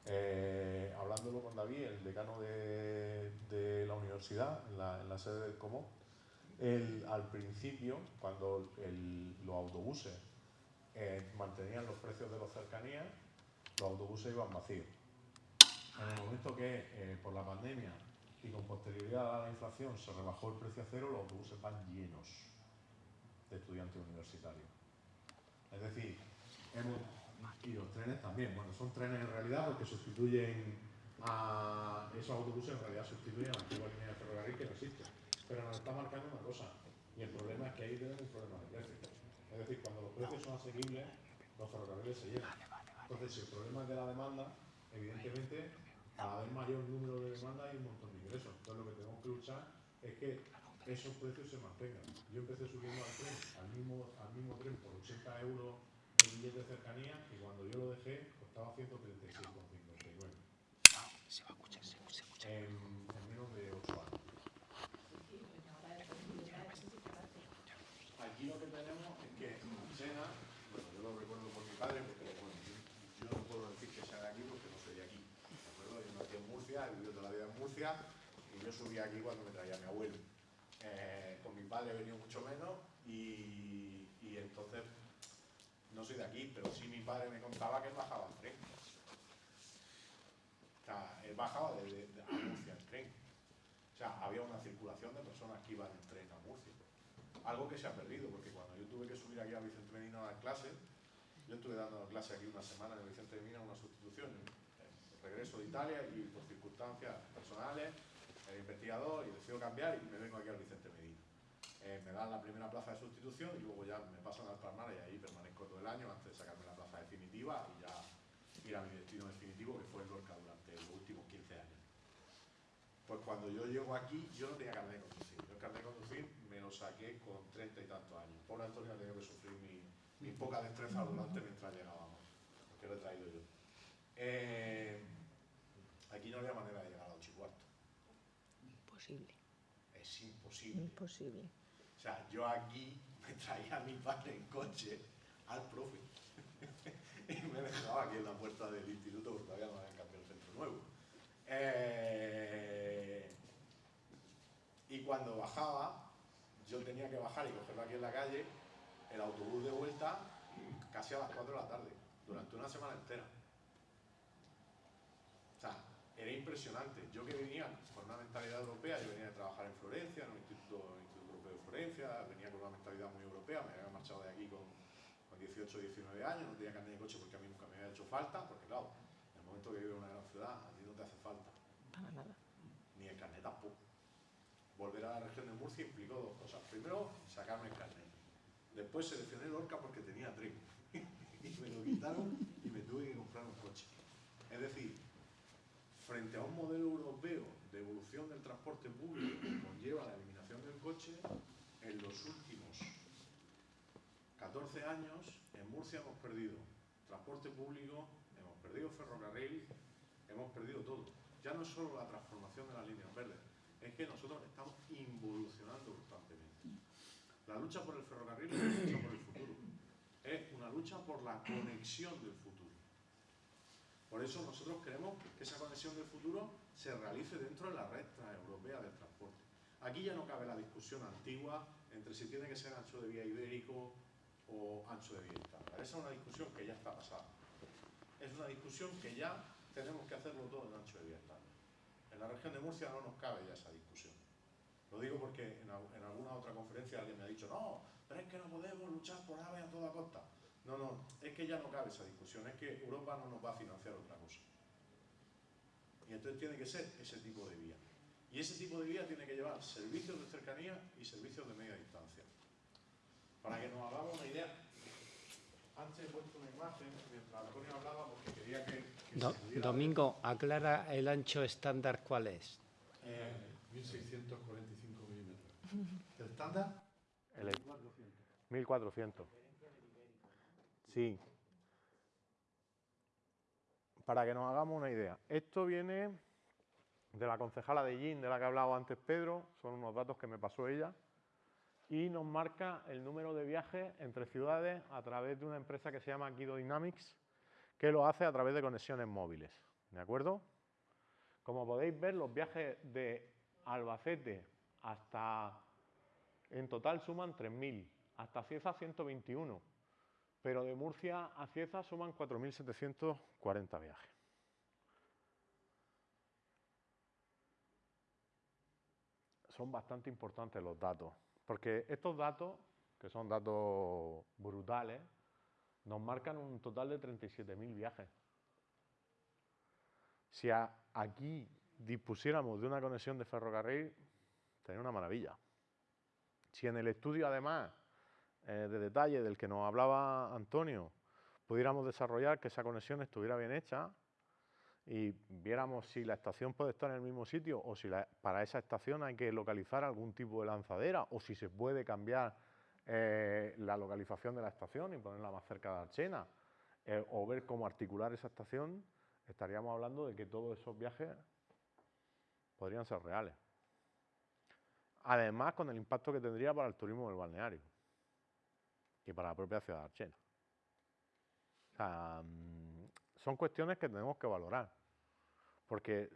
Eh, hablándolo con David, el decano de, la universidad, en la, sede del COMO, al principio, cuando los autobuses eh, mantenían los precios de los cercanías, los autobuses iban vacíos. En el momento que eh, por la pandemia y con posterioridad a la inflación se rebajó el precio a cero, los autobuses van llenos de estudiantes universitarios. Es decir, hemos, y los trenes también, bueno, son trenes en realidad porque sustituyen a esos autobuses, en realidad sustituyen a la antigua línea de ferrocarril que no existe. Pero nos está marcando una cosa, y el problema es que ahí tenemos un problema de precios. Es decir, cuando los precios son asequibles, los ferrocarriles se llenan. Entonces, si el problema es de la demanda, evidentemente cada vez mayor número de demandas y un montón de ingresos. Entonces lo que tenemos que luchar es que esos precios se mantengan. Yo empecé subiendo al tren, al mismo, al mismo tren por 80 euros el billete de cercanía y cuando yo lo dejé costaba 136,59. Se va a escuchar, se, escucha. En, en menos de 8 años. Aquí lo que tenemos es que Sena, bueno, yo lo recuerdo por mi padre, porque bueno, yo, no puedo decir que sea de aquí porque no soy de aquí. ¿De acuerdo? Yo nací en Murcia, he vivido toda la vida en Murcia y yo subí aquí cuando me traía mi abuelo. Eh, con mi padre he venido mucho menos y, entonces no soy de aquí, pero sí mi padre me contaba que él bajaba en tren. O sea, él bajaba de, de- Murcia en tren. O sea, había una circulación de personas que iban en tren a Murcia. Algo que se ha perdido, porque cuando yo tuve que subir aquí a Vicente Medina a dar clases, yo estuve dando clase aquí una semana en el Vicente Medina, una sustitución, regreso de Italia y por circunstancias personales, investigador y decido cambiar y me vengo aquí al Vicente Medina. Eh, me dan la primera plaza de sustitución y luego ya me pasan al Palmar y ahí permanezco todo el año antes de sacarme la plaza definitiva y ya ir a mi destino definitivo que fue el Lorca durante los últimos 15 años. Pues cuando yo llego aquí, yo no tenía carnet de conducir. Yo el carnet de conducir me lo saqué con treinta y tantos años. Pobre Antonio ha tenido que sufrir mi, poca destreza durante mientras llegábamos, porque lo he traído yo. Eh, aquí no había manera de llegar a ocho y cuarto. Imposible, Es imposible. imposible. O sea, yo aquí me traía a mi padre en coche al profe y me dejaba aquí en la puerta del instituto porque todavía no habían cambiado el centro nuevo. Eh, y cuando bajaba, yo tenía que bajar y cogerlo aquí en la calle, el autobús de vuelta casi a las 4 de la tarde, durante una semana entera. O sea, era impresionante. Yo que venía mentalidad europea, yo venía de trabajar en Florencia, en un instituto, instituto Europeo de Florencia, venía con una mentalidad muy europea, me había marchado de aquí con, con 18 19 años, no tenía carnet de coche porque a mí nunca me había hecho falta, porque claro, en el momento que vives en una gran ciudad, a ti no te hace falta, Para nada. ni el carnet tampoco. Volver a la región de Murcia implicó dos cosas. Primero, sacarme el carnet. Después seleccioné Lorca porque tenía tren. y me lo quitaron y me tuve que comprar un coche. Es decir, frente a un modelo europeo de evolución del transporte público que conlleva la eliminación del coche, en los últimos 14 años en Murcia hemos perdido transporte público, hemos perdido ferrocarril, hemos perdido todo. Ya no es solo la transformación de las líneas verdes, es que nosotros estamos involucionando constantemente. La lucha por el ferrocarril es una lucha por el futuro, es una lucha por la conexión del futuro. Por eso nosotros queremos que esa conexión del futuro se realice dentro de la red transeuropea del transporte. Aquí ya no cabe la discusión antigua entre si tiene que ser ancho de vía ibérico o ancho de vía estándar. Esa es una discusión que ya está pasada. Es una discusión que ya tenemos que hacerlo todo en ancho de vía estándar. En la región de Murcia no nos cabe ya esa discusión. Lo digo porque en, al- en alguna otra conferencia alguien me ha dicho, no, pero es que no podemos luchar por AVE a toda costa. No, no, es que ya no cabe esa discusión, es que Europa no nos va a financiar otra cosa. Y entonces tiene que ser ese tipo de vía. Y ese tipo de vía tiene que llevar servicios de cercanía y servicios de media distancia. Para que nos hagamos una idea, antes he puesto una imagen mientras Antonio hablaba porque quería que, que Do- se pudiera Domingo, aclara el ancho estándar cuál es. ver. Eh, 1645 milímetros. ¿El estándar? el 1400. Sí. Para que nos hagamos una idea, esto viene de la concejala de Gin, de la que hablaba antes Pedro, son unos datos que me pasó ella, y nos marca el número de viajes entre ciudades a través de una empresa que se llama Guido Dynamics, que lo hace a través de conexiones móviles. ¿De acuerdo? Como podéis ver, los viajes de Albacete hasta, en total suman 3.000, hasta Cieza 121, pero de Murcia a Cieza suman 4.740 viajes. Son bastante importantes los datos, porque estos datos, que son datos brutales, nos marcan un total de 37.000 viajes. Si aquí dispusiéramos de una conexión de ferrocarril, sería una maravilla. Si en el estudio, además, eh, de detalle del que nos hablaba Antonio, pudiéramos desarrollar que esa conexión estuviera bien hecha y viéramos si la estación puede estar en el mismo sitio o si para esa estación hay que localizar algún tipo de lanzadera o si se puede cambiar eh, la localización de la estación y ponerla más cerca de Archena eh, o ver cómo articular esa estación, estaríamos hablando de que todos esos viajes podrían ser reales. Además, con el impacto que tendría para el turismo del balneario y para la propia ciudad Archena. O sea, mm, son cuestiones que tenemos que valorar, porque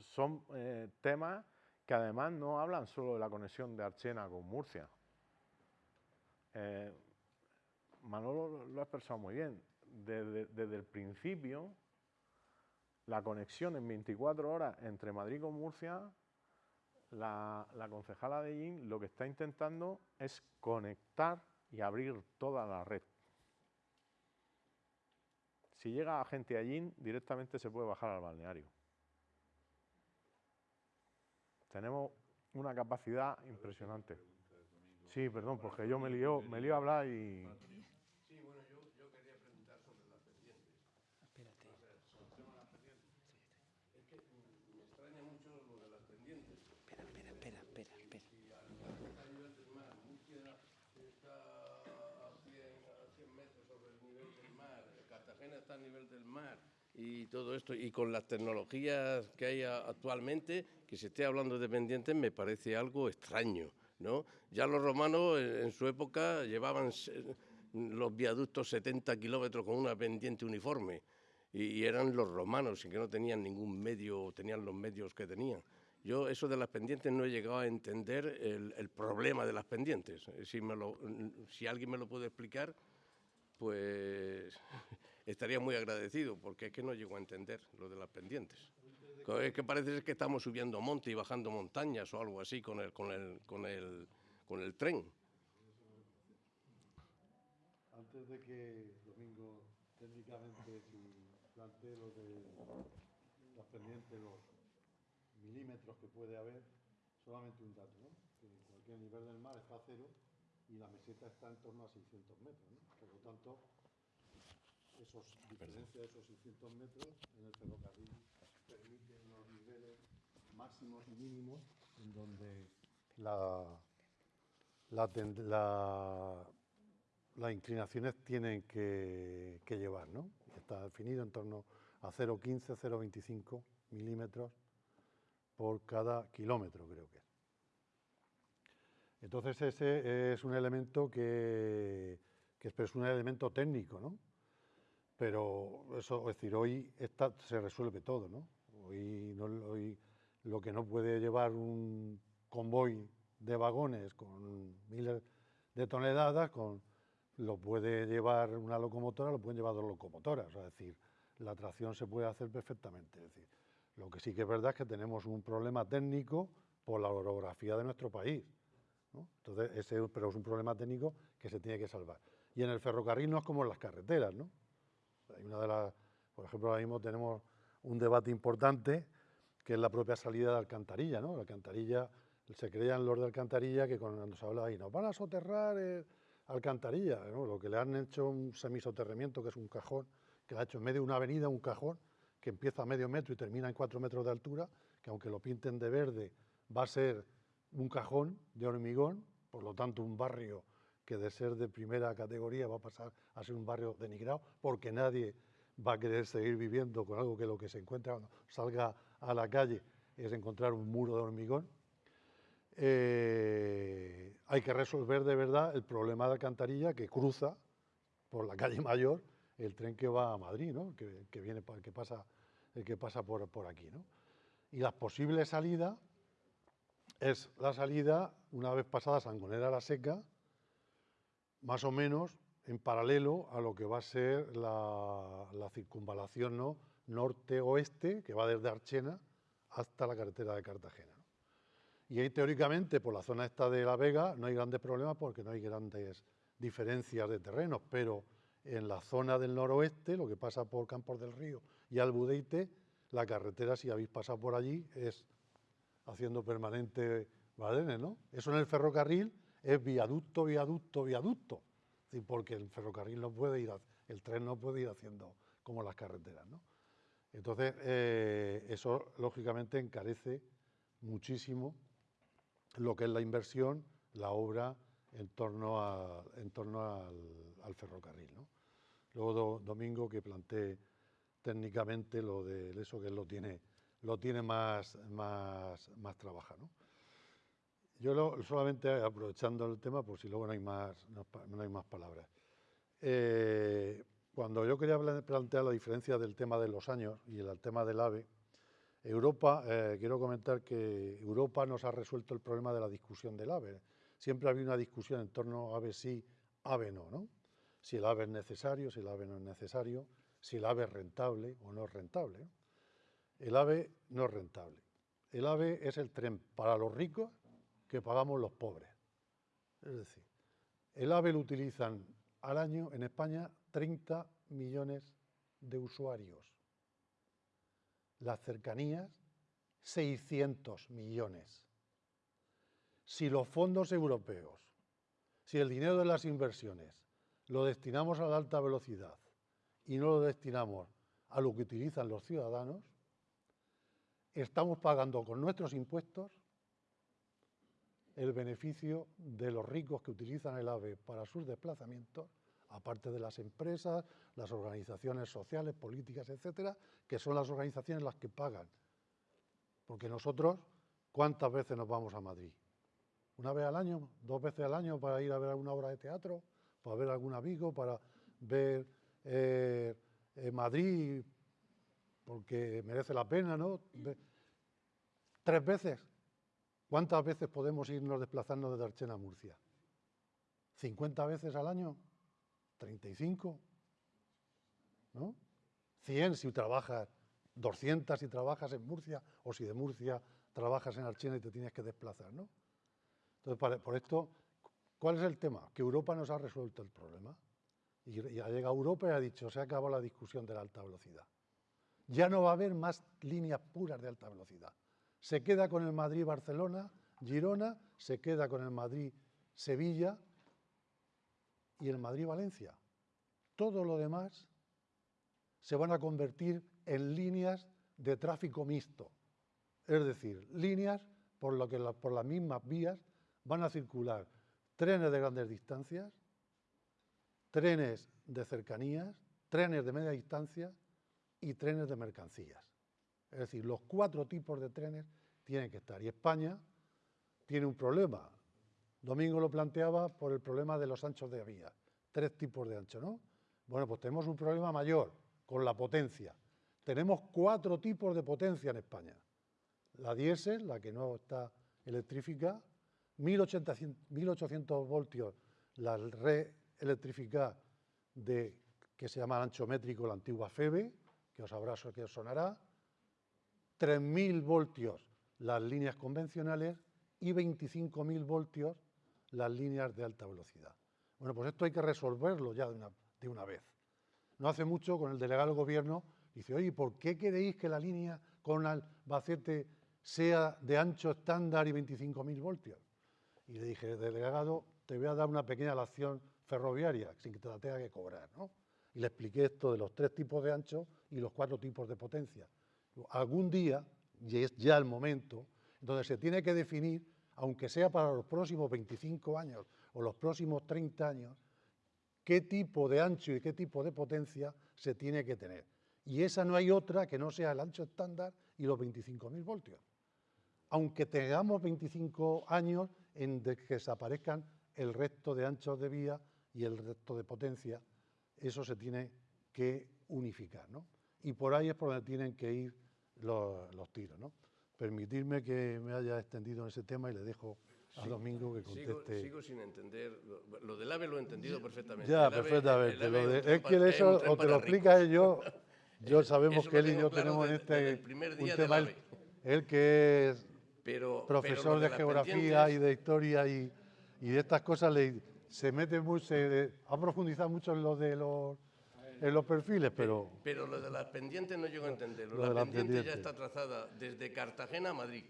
son eh, temas que además no hablan solo de la conexión de Archena con Murcia. Eh, Manolo lo ha expresado muy bien. Desde, el principio, la conexión en 24 horas entre Madrid y Murcia, la, la concejala de IN lo que está intentando es conectar y abrir toda la red. Si llega gente allí, directamente se puede bajar al balneario. Tenemos una capacidad impresionante. Sí, perdón, porque yo me lío, me lío a hablar y... Sí, bueno, yo, yo quería preguntar sobre las pendientes. Espérate. Es que me extraña mucho lo de las pendientes. Espera, espera, espera, espera, espera. Si a nivel del mar, Murcia está a 100, metros sobre el nivel del mar, Cartagena está a nivel del mar y todo esto, y con las tecnologías que hay actualmente, que se esté hablando de pendientes me parece algo extraño. ¿no? Ya los romanos en, su época llevaban los viaductos 70 kilómetros con una pendiente uniforme y, eran los romanos y que no tenían ningún medio, tenían los medios que tenían. Yo eso de las pendientes no he llegado a entender el, problema de las pendientes. Si, me lo, si alguien me lo puede explicar, pues estaría muy agradecido, porque es que no llego a entender lo de las pendientes. Es que parece que estamos subiendo monte y bajando montañas o algo así con el, con el, con el, con el tren. Antes de que Domingo técnicamente plantee lo de las pendientes, los milímetros que puede haber, solamente un dato, ¿no? que cualquier nivel del mar está a cero y la meseta está en torno a 600 metros. ¿no? Por lo tanto, esos diferencia de esos 600 metros en el ferrocarril permite unos niveles máximos y mínimos en donde la, la, las inclinaciones tienen que, que, llevar, ¿no? Está definido en torno a 0,15, 0,25 milímetros por cada kilómetro, creo que es. Entonces ese es un elemento que, que es un elemento técnico, ¿no? Pero eso, es decir, hoy se resuelve todo, ¿no? Hoy, lo que no puede llevar un convoy de vagones con miles de toneladas, lo puede llevar una locomotora, lo pueden llevar dos locomotoras, es decir, la tracción se puede hacer perfectamente. Es decir, lo que sí que es verdad es que tenemos un problema técnico por la orografía de nuestro país. Entonces, ese, pero es un problema técnico que se tiene que salvar. Y en el ferrocarril no es como en las carreteras, ¿no? Una de las, por ejemplo, ahora mismo tenemos un debate importante que es la propia salida de Alcantarilla, ¿no? La Alcantarilla, se creían los de Alcantarilla que cuando se habla ahí, nos van a soterrar Alcantarilla, Lo que le han hecho un semisoterramiento, que es un cajón, que le ha hecho en medio de una avenida un cajón que empieza a medio metro y termina en cuatro metros de altura, que aunque lo pinten de verde, va a ser un cajón de hormigón, por lo tanto un barrio que de ser de primera categoría va a pasar a ser un barrio denigrado, porque nadie va a querer seguir viviendo con algo que lo que se encuentra cuando salga a la calle es encontrar un muro de hormigón. Eh, hay que resolver de verdad el problema de alcantarilla que cruza por la calle Mayor el tren que va a Madrid, ¿no? que, viene, que pasa, el que pasa por, por aquí. ¿no? Y la posible salida es la salida, una vez pasada Sangonera la Seca, más o menos en paralelo a lo que va a ser la, circunvalación ¿no? norte-oeste, que va desde Archena hasta la carretera de Cartagena. Y ahí teóricamente por la zona esta de La Vega no hay grandes problemas porque no hay grandes diferencias de terrenos, pero en la zona del noroeste, lo que pasa por Campos del Río y Albudeite, la carretera, si habéis pasado por allí, es haciendo permanente ¿no? Eso en el ferrocarril es viaducto, viaducto, viaducto, porque el ferrocarril no puede ir, el tren no puede ir haciendo como las carreteras. ¿no? Entonces, eh, eso lógicamente encarece muchísimo lo que es la inversión, la obra en torno, al, ferrocarril. Luego Domingo que planteé técnicamente lo de eso que lo tiene, lo tiene más, más, más trabajado. Yo solamente aprovechando el tema, por si luego no hay más, no, hay más palabras. Eh, cuando yo quería plantear la diferencia del tema de los años y el tema del AVE, Europa, eh, quiero comentar que Europa nos ha resuelto el problema de la discusión del AVE. Siempre había una discusión en torno a AVE sí, AVE no, ¿no? Si el AVE es necesario, si el AVE no es necesario, si el AVE es rentable o no es rentable. El AVE no es rentable. El AVE es el tren para los ricos que pagamos los pobres. Es decir, el AVE lo utilizan al año en España 30 millones de usuarios las cercanías, 600 millones. Si los fondos europeos, si el dinero de las inversiones lo destinamos a la alta velocidad y no lo destinamos a lo que utilizan los ciudadanos, estamos pagando con nuestros impuestos el beneficio de los ricos que utilizan el AVE para sus desplazamientos aparte de las empresas, las organizaciones sociales, políticas, etcétera, que son las organizaciones las que pagan. Porque nosotros, ¿cuántas veces nos vamos a Madrid? ¿Una vez al año? ¿Dos veces al año para ir a ver alguna obra de teatro? ¿Para ver algún amigo? ¿Para ver eh, eh, Madrid? Porque merece la pena, ¿no? ¿Tres veces? ¿Cuántas veces podemos irnos desplazando desde Archena a Murcia? ¿50 veces al año? 35, ¿no? 100 si trabajas, 200 si trabajas en Murcia, o si de Murcia trabajas en Archena y te tienes que desplazar, ¿no? Entonces, por esto, ¿cuál es el tema? Que Europa nos ha resuelto el problema. Y ya llega Europa y ha dicho, se ha acabado la discusión de la alta velocidad. Ya no va a haber más líneas puras de alta velocidad. Se queda con el Madrid-Barcelona, Girona, se queda con el Madrid-Sevilla, y el Madrid-Valencia. Todo lo demás se van a convertir en líneas de tráfico mixto, es decir, líneas por, que por las mismas vías van a circular trenes de grandes distancias, trenes de cercanías, trenes de media distancia y trenes de mercancías. Es decir, los cuatro tipos de trenes tienen que estar. Y España tiene un problema, Domingo lo planteaba por el problema de los anchos de vía. Tres tipos de ancho, ¿no? Bueno, pues tenemos un problema mayor con la potencia. Tenemos cuatro tipos de potencia en España. La diésel, la que no está electrificada, 1800, voltios la red electrificada de, que se llama ancho métrico, la antigua FEBE, que os habrá que os sonará, 3.000 voltios las líneas convencionales y 25.000 voltios las líneas de alta velocidad. Bueno, pues esto hay que resolverlo ya de una, vez. No hace mucho con el delegado del gobierno dice, oye, ¿por qué queréis que la línea con Albacete sea de ancho estándar y 25.000 voltios? Y le dije, delegado, te voy a dar una pequeña lección ferroviaria sin que te la tenga que cobrar, ¿no? Y le expliqué esto de los tres tipos de ancho y los cuatro tipos de potencia. Algún día, y es ya el momento, donde se tiene que definir aunque sea para los próximos 25 años o los próximos 30 años, qué tipo de ancho y qué tipo de potencia se tiene que tener. Y esa no hay otra que no sea el ancho estándar y los 25.000 voltios. Aunque tengamos 25 años en que desaparezcan el resto de anchos de vía y el resto de potencia, eso se tiene que unificar. ¿no? Y por ahí es por donde tienen que ir los, los tiros. ¿no? permitirme que me haya extendido en ese tema y le dejo a Domingo que conteste. Sigo, sin entender, lo, del AVE lo he entendido perfectamente. Ya, perfectamente. es que eso o te lo explica yo, yo sabemos que él y yo tenemos en este un tema, él, que es profesor de, geografía y de historia y, y, de estas cosas, le, se mete mucho, ha profundizado mucho en lo de los en los perfiles, pero... Pero lo de las pendientes no llego a entenderlo. la pendiente ya está trazada desde Cartagena a Madrid.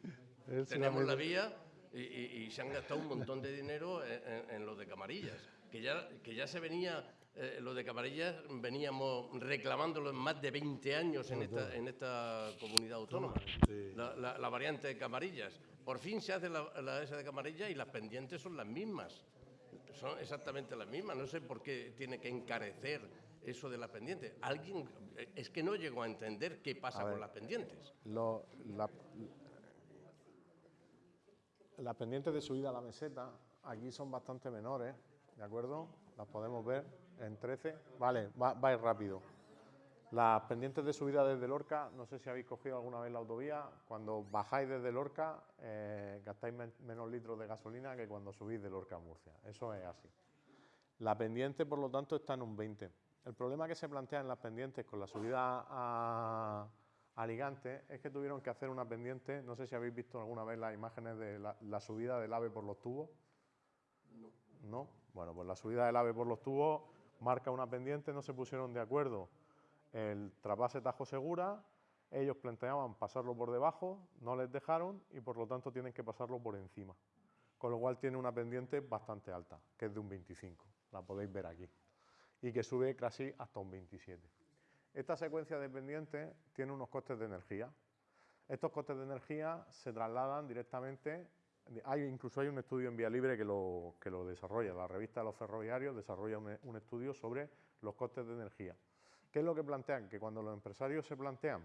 Tenemos la vía y, se han gastado un montón de dinero en, lo de camarillas, que ya, que ya se venía eh, lo de Camarillas veníamos reclamándolo en más de 20 años en esta, en esta comunidad autónoma, la, la- la variante de Camarillas. Por fin se hace la, la esa de Camarillas y las pendientes son las mismas. Son exactamente las mismas. No sé por qué tiene que encarecer eso de las pendientes. Alguien, eh, es que no llego a entender qué pasa ver. con las pendientes. Lo- la- las pendientes de subida a la meseta aquí son bastante menores, ¿de acuerdo? Las podemos ver en 13. Vale, va, va a ir rápido. Las pendientes de subida desde Lorca, no sé si habéis cogido alguna vez la autovía, cuando bajáis desde Lorca eh, gastáis men- menos litros de gasolina que cuando subís de Lorca a Murcia. Eso es así. La pendiente, por lo tanto, está en un 20. El problema que se plantea en las pendientes con la subida a Alicante es que tuvieron que hacer una pendiente, no sé si habéis visto alguna vez las imágenes de la, la subida del ave por los tubos. No. Bueno, pues la subida del ave por los tubos marca una pendiente, no se pusieron de acuerdo el trasvase Tajo Segura, ellos planteaban pasarlo por debajo, no les dejaron y por lo tanto tienen que pasarlo por encima. Con lo cual tiene una pendiente bastante alta, que es de un 25, la podéis ver aquí, y que sube casi hasta un 27. Esta secuencia de pendientes tiene unos costes de energía. Estos costes de energía se trasladan directamente, hay, incluso hay un estudio en Vía Libre que lo, que lo desarrolla, la revista de los ferroviarios desarrolla un, un estudio sobre los costes de energía. ¿Qué es lo que plantean? Que cuando los empresarios se plantean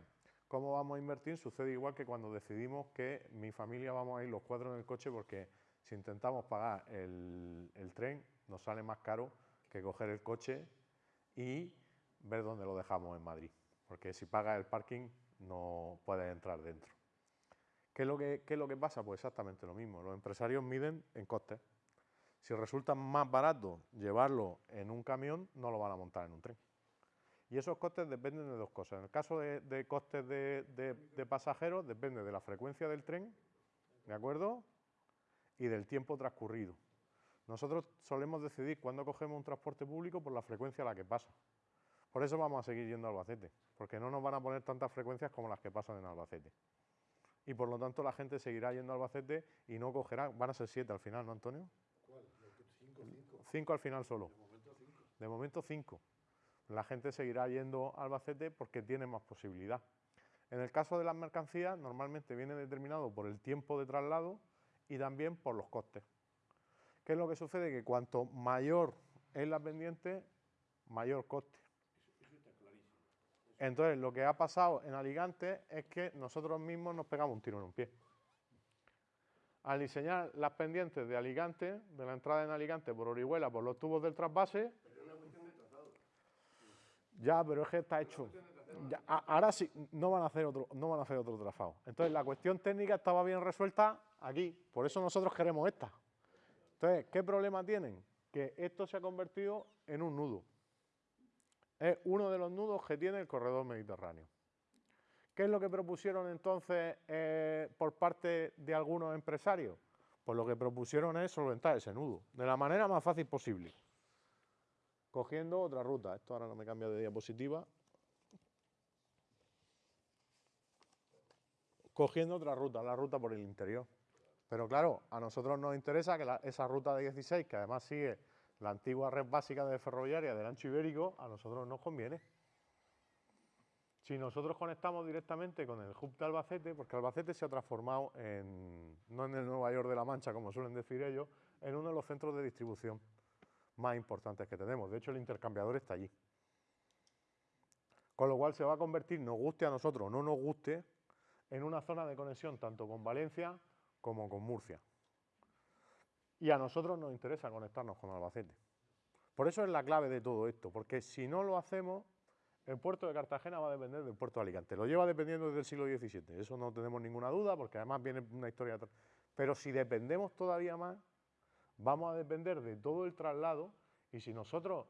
cómo vamos a invertir, sucede igual que cuando decidimos que mi familia vamos a ir los cuatro en el coche porque si intentamos pagar el, el tren nos sale más caro que coger el coche y ver dónde lo dejamos en Madrid. Porque si pagas el parking no puedes entrar dentro. ¿Qué es, lo que, lo que pasa? Pues exactamente lo mismo. Los empresarios miden en costes. Si resulta más barato llevarlo en un camión, no lo van a montar en un tren. Y esos costes dependen de dos cosas. En el caso de, costes de- de pasajeros, depende de la frecuencia del tren, ¿de acuerdo? Y del tiempo transcurrido. Nosotros solemos decidir cuándo cogemos un transporte público por la frecuencia a la que pasa. Por eso vamos a seguir yendo a Albacete, porque no nos van a poner tantas frecuencias como las que pasan en Albacete. Y por lo tanto la gente seguirá yendo a Albacete y no cogerá, van a ser siete al final, ¿no, Antonio? Cinco al final solo. De momento cinco. La gente seguirá yendo a Albacete porque tiene más posibilidad. En el caso de las mercancías, normalmente viene determinado por el tiempo de traslado y también por los costes. ¿Qué es lo que sucede? Que cuanto mayor es la pendiente, mayor coste. Entonces, lo que ha pasado en Alicante es que nosotros mismos nos pegamos un tiro en un pie. Al diseñar las pendientes de Alicante, de la entrada en Alicante por Orihuela, por los tubos del trasvase, ya, pero es que está hecho. Ya, ahora sí, no van a hacer otro, no van a hacer otro trazado. Entonces, la cuestión técnica estaba bien resuelta aquí. Por eso nosotros queremos esta. Entonces, ¿qué problema tienen? Que esto se ha convertido en un nudo. Es uno de los nudos que tiene el corredor mediterráneo. ¿Qué es lo que propusieron entonces eh, por parte de algunos empresarios? Pues lo que propusieron es solventar ese nudo de la manera más fácil posible cogiendo otra ruta. Esto ahora no me cambia de diapositiva. Cogiendo otra ruta, la ruta por el interior. Pero claro, a nosotros nos interesa que esa ruta de 16, que además sigue la antigua red básica de ferroviaria del ancho ibérico, a nosotros nos conviene. Si nosotros conectamos directamente con el hub de Albacete, porque Albacete se ha transformado en, no en el Nueva York de la Mancha, como suelen decir ellos, en uno de los centros de distribución más importantes que tenemos. De hecho, el intercambiador está allí. Con lo cual se va a convertir, nos guste a nosotros o no nos guste, en una zona de conexión tanto con Valencia como con Murcia. Y a nosotros nos interesa conectarnos con Albacete. Por eso es la clave de todo esto, porque si no lo hacemos, el puerto de Cartagena va a depender del puerto de Alicante. Lo lleva dependiendo desde el siglo XVII, eso no tenemos ninguna duda, porque además viene una historia. Pero si dependemos todavía más, vamos a depender de todo el traslado y si nosotros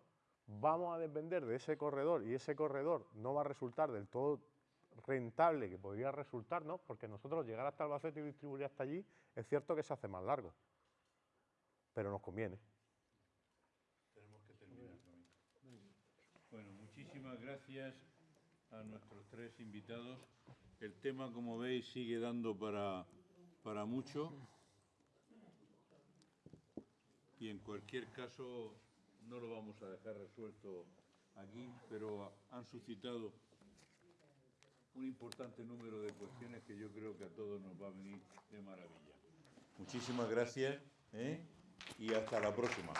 vamos a depender de ese corredor y ese corredor no va a resultar del todo rentable que podría resultarnos, porque nosotros llegar hasta Albacete y distribuir hasta allí, es cierto que se hace más largo, pero nos conviene. Bueno, muchísimas gracias a nuestros tres invitados. El tema, como veis, sigue dando para, para mucho. Y en cualquier caso, no lo vamos a dejar resuelto aquí, pero han suscitado un importante número de cuestiones que yo creo que a todos nos va a venir de maravilla. Muchísimas gracias ¿eh? y hasta la próxima.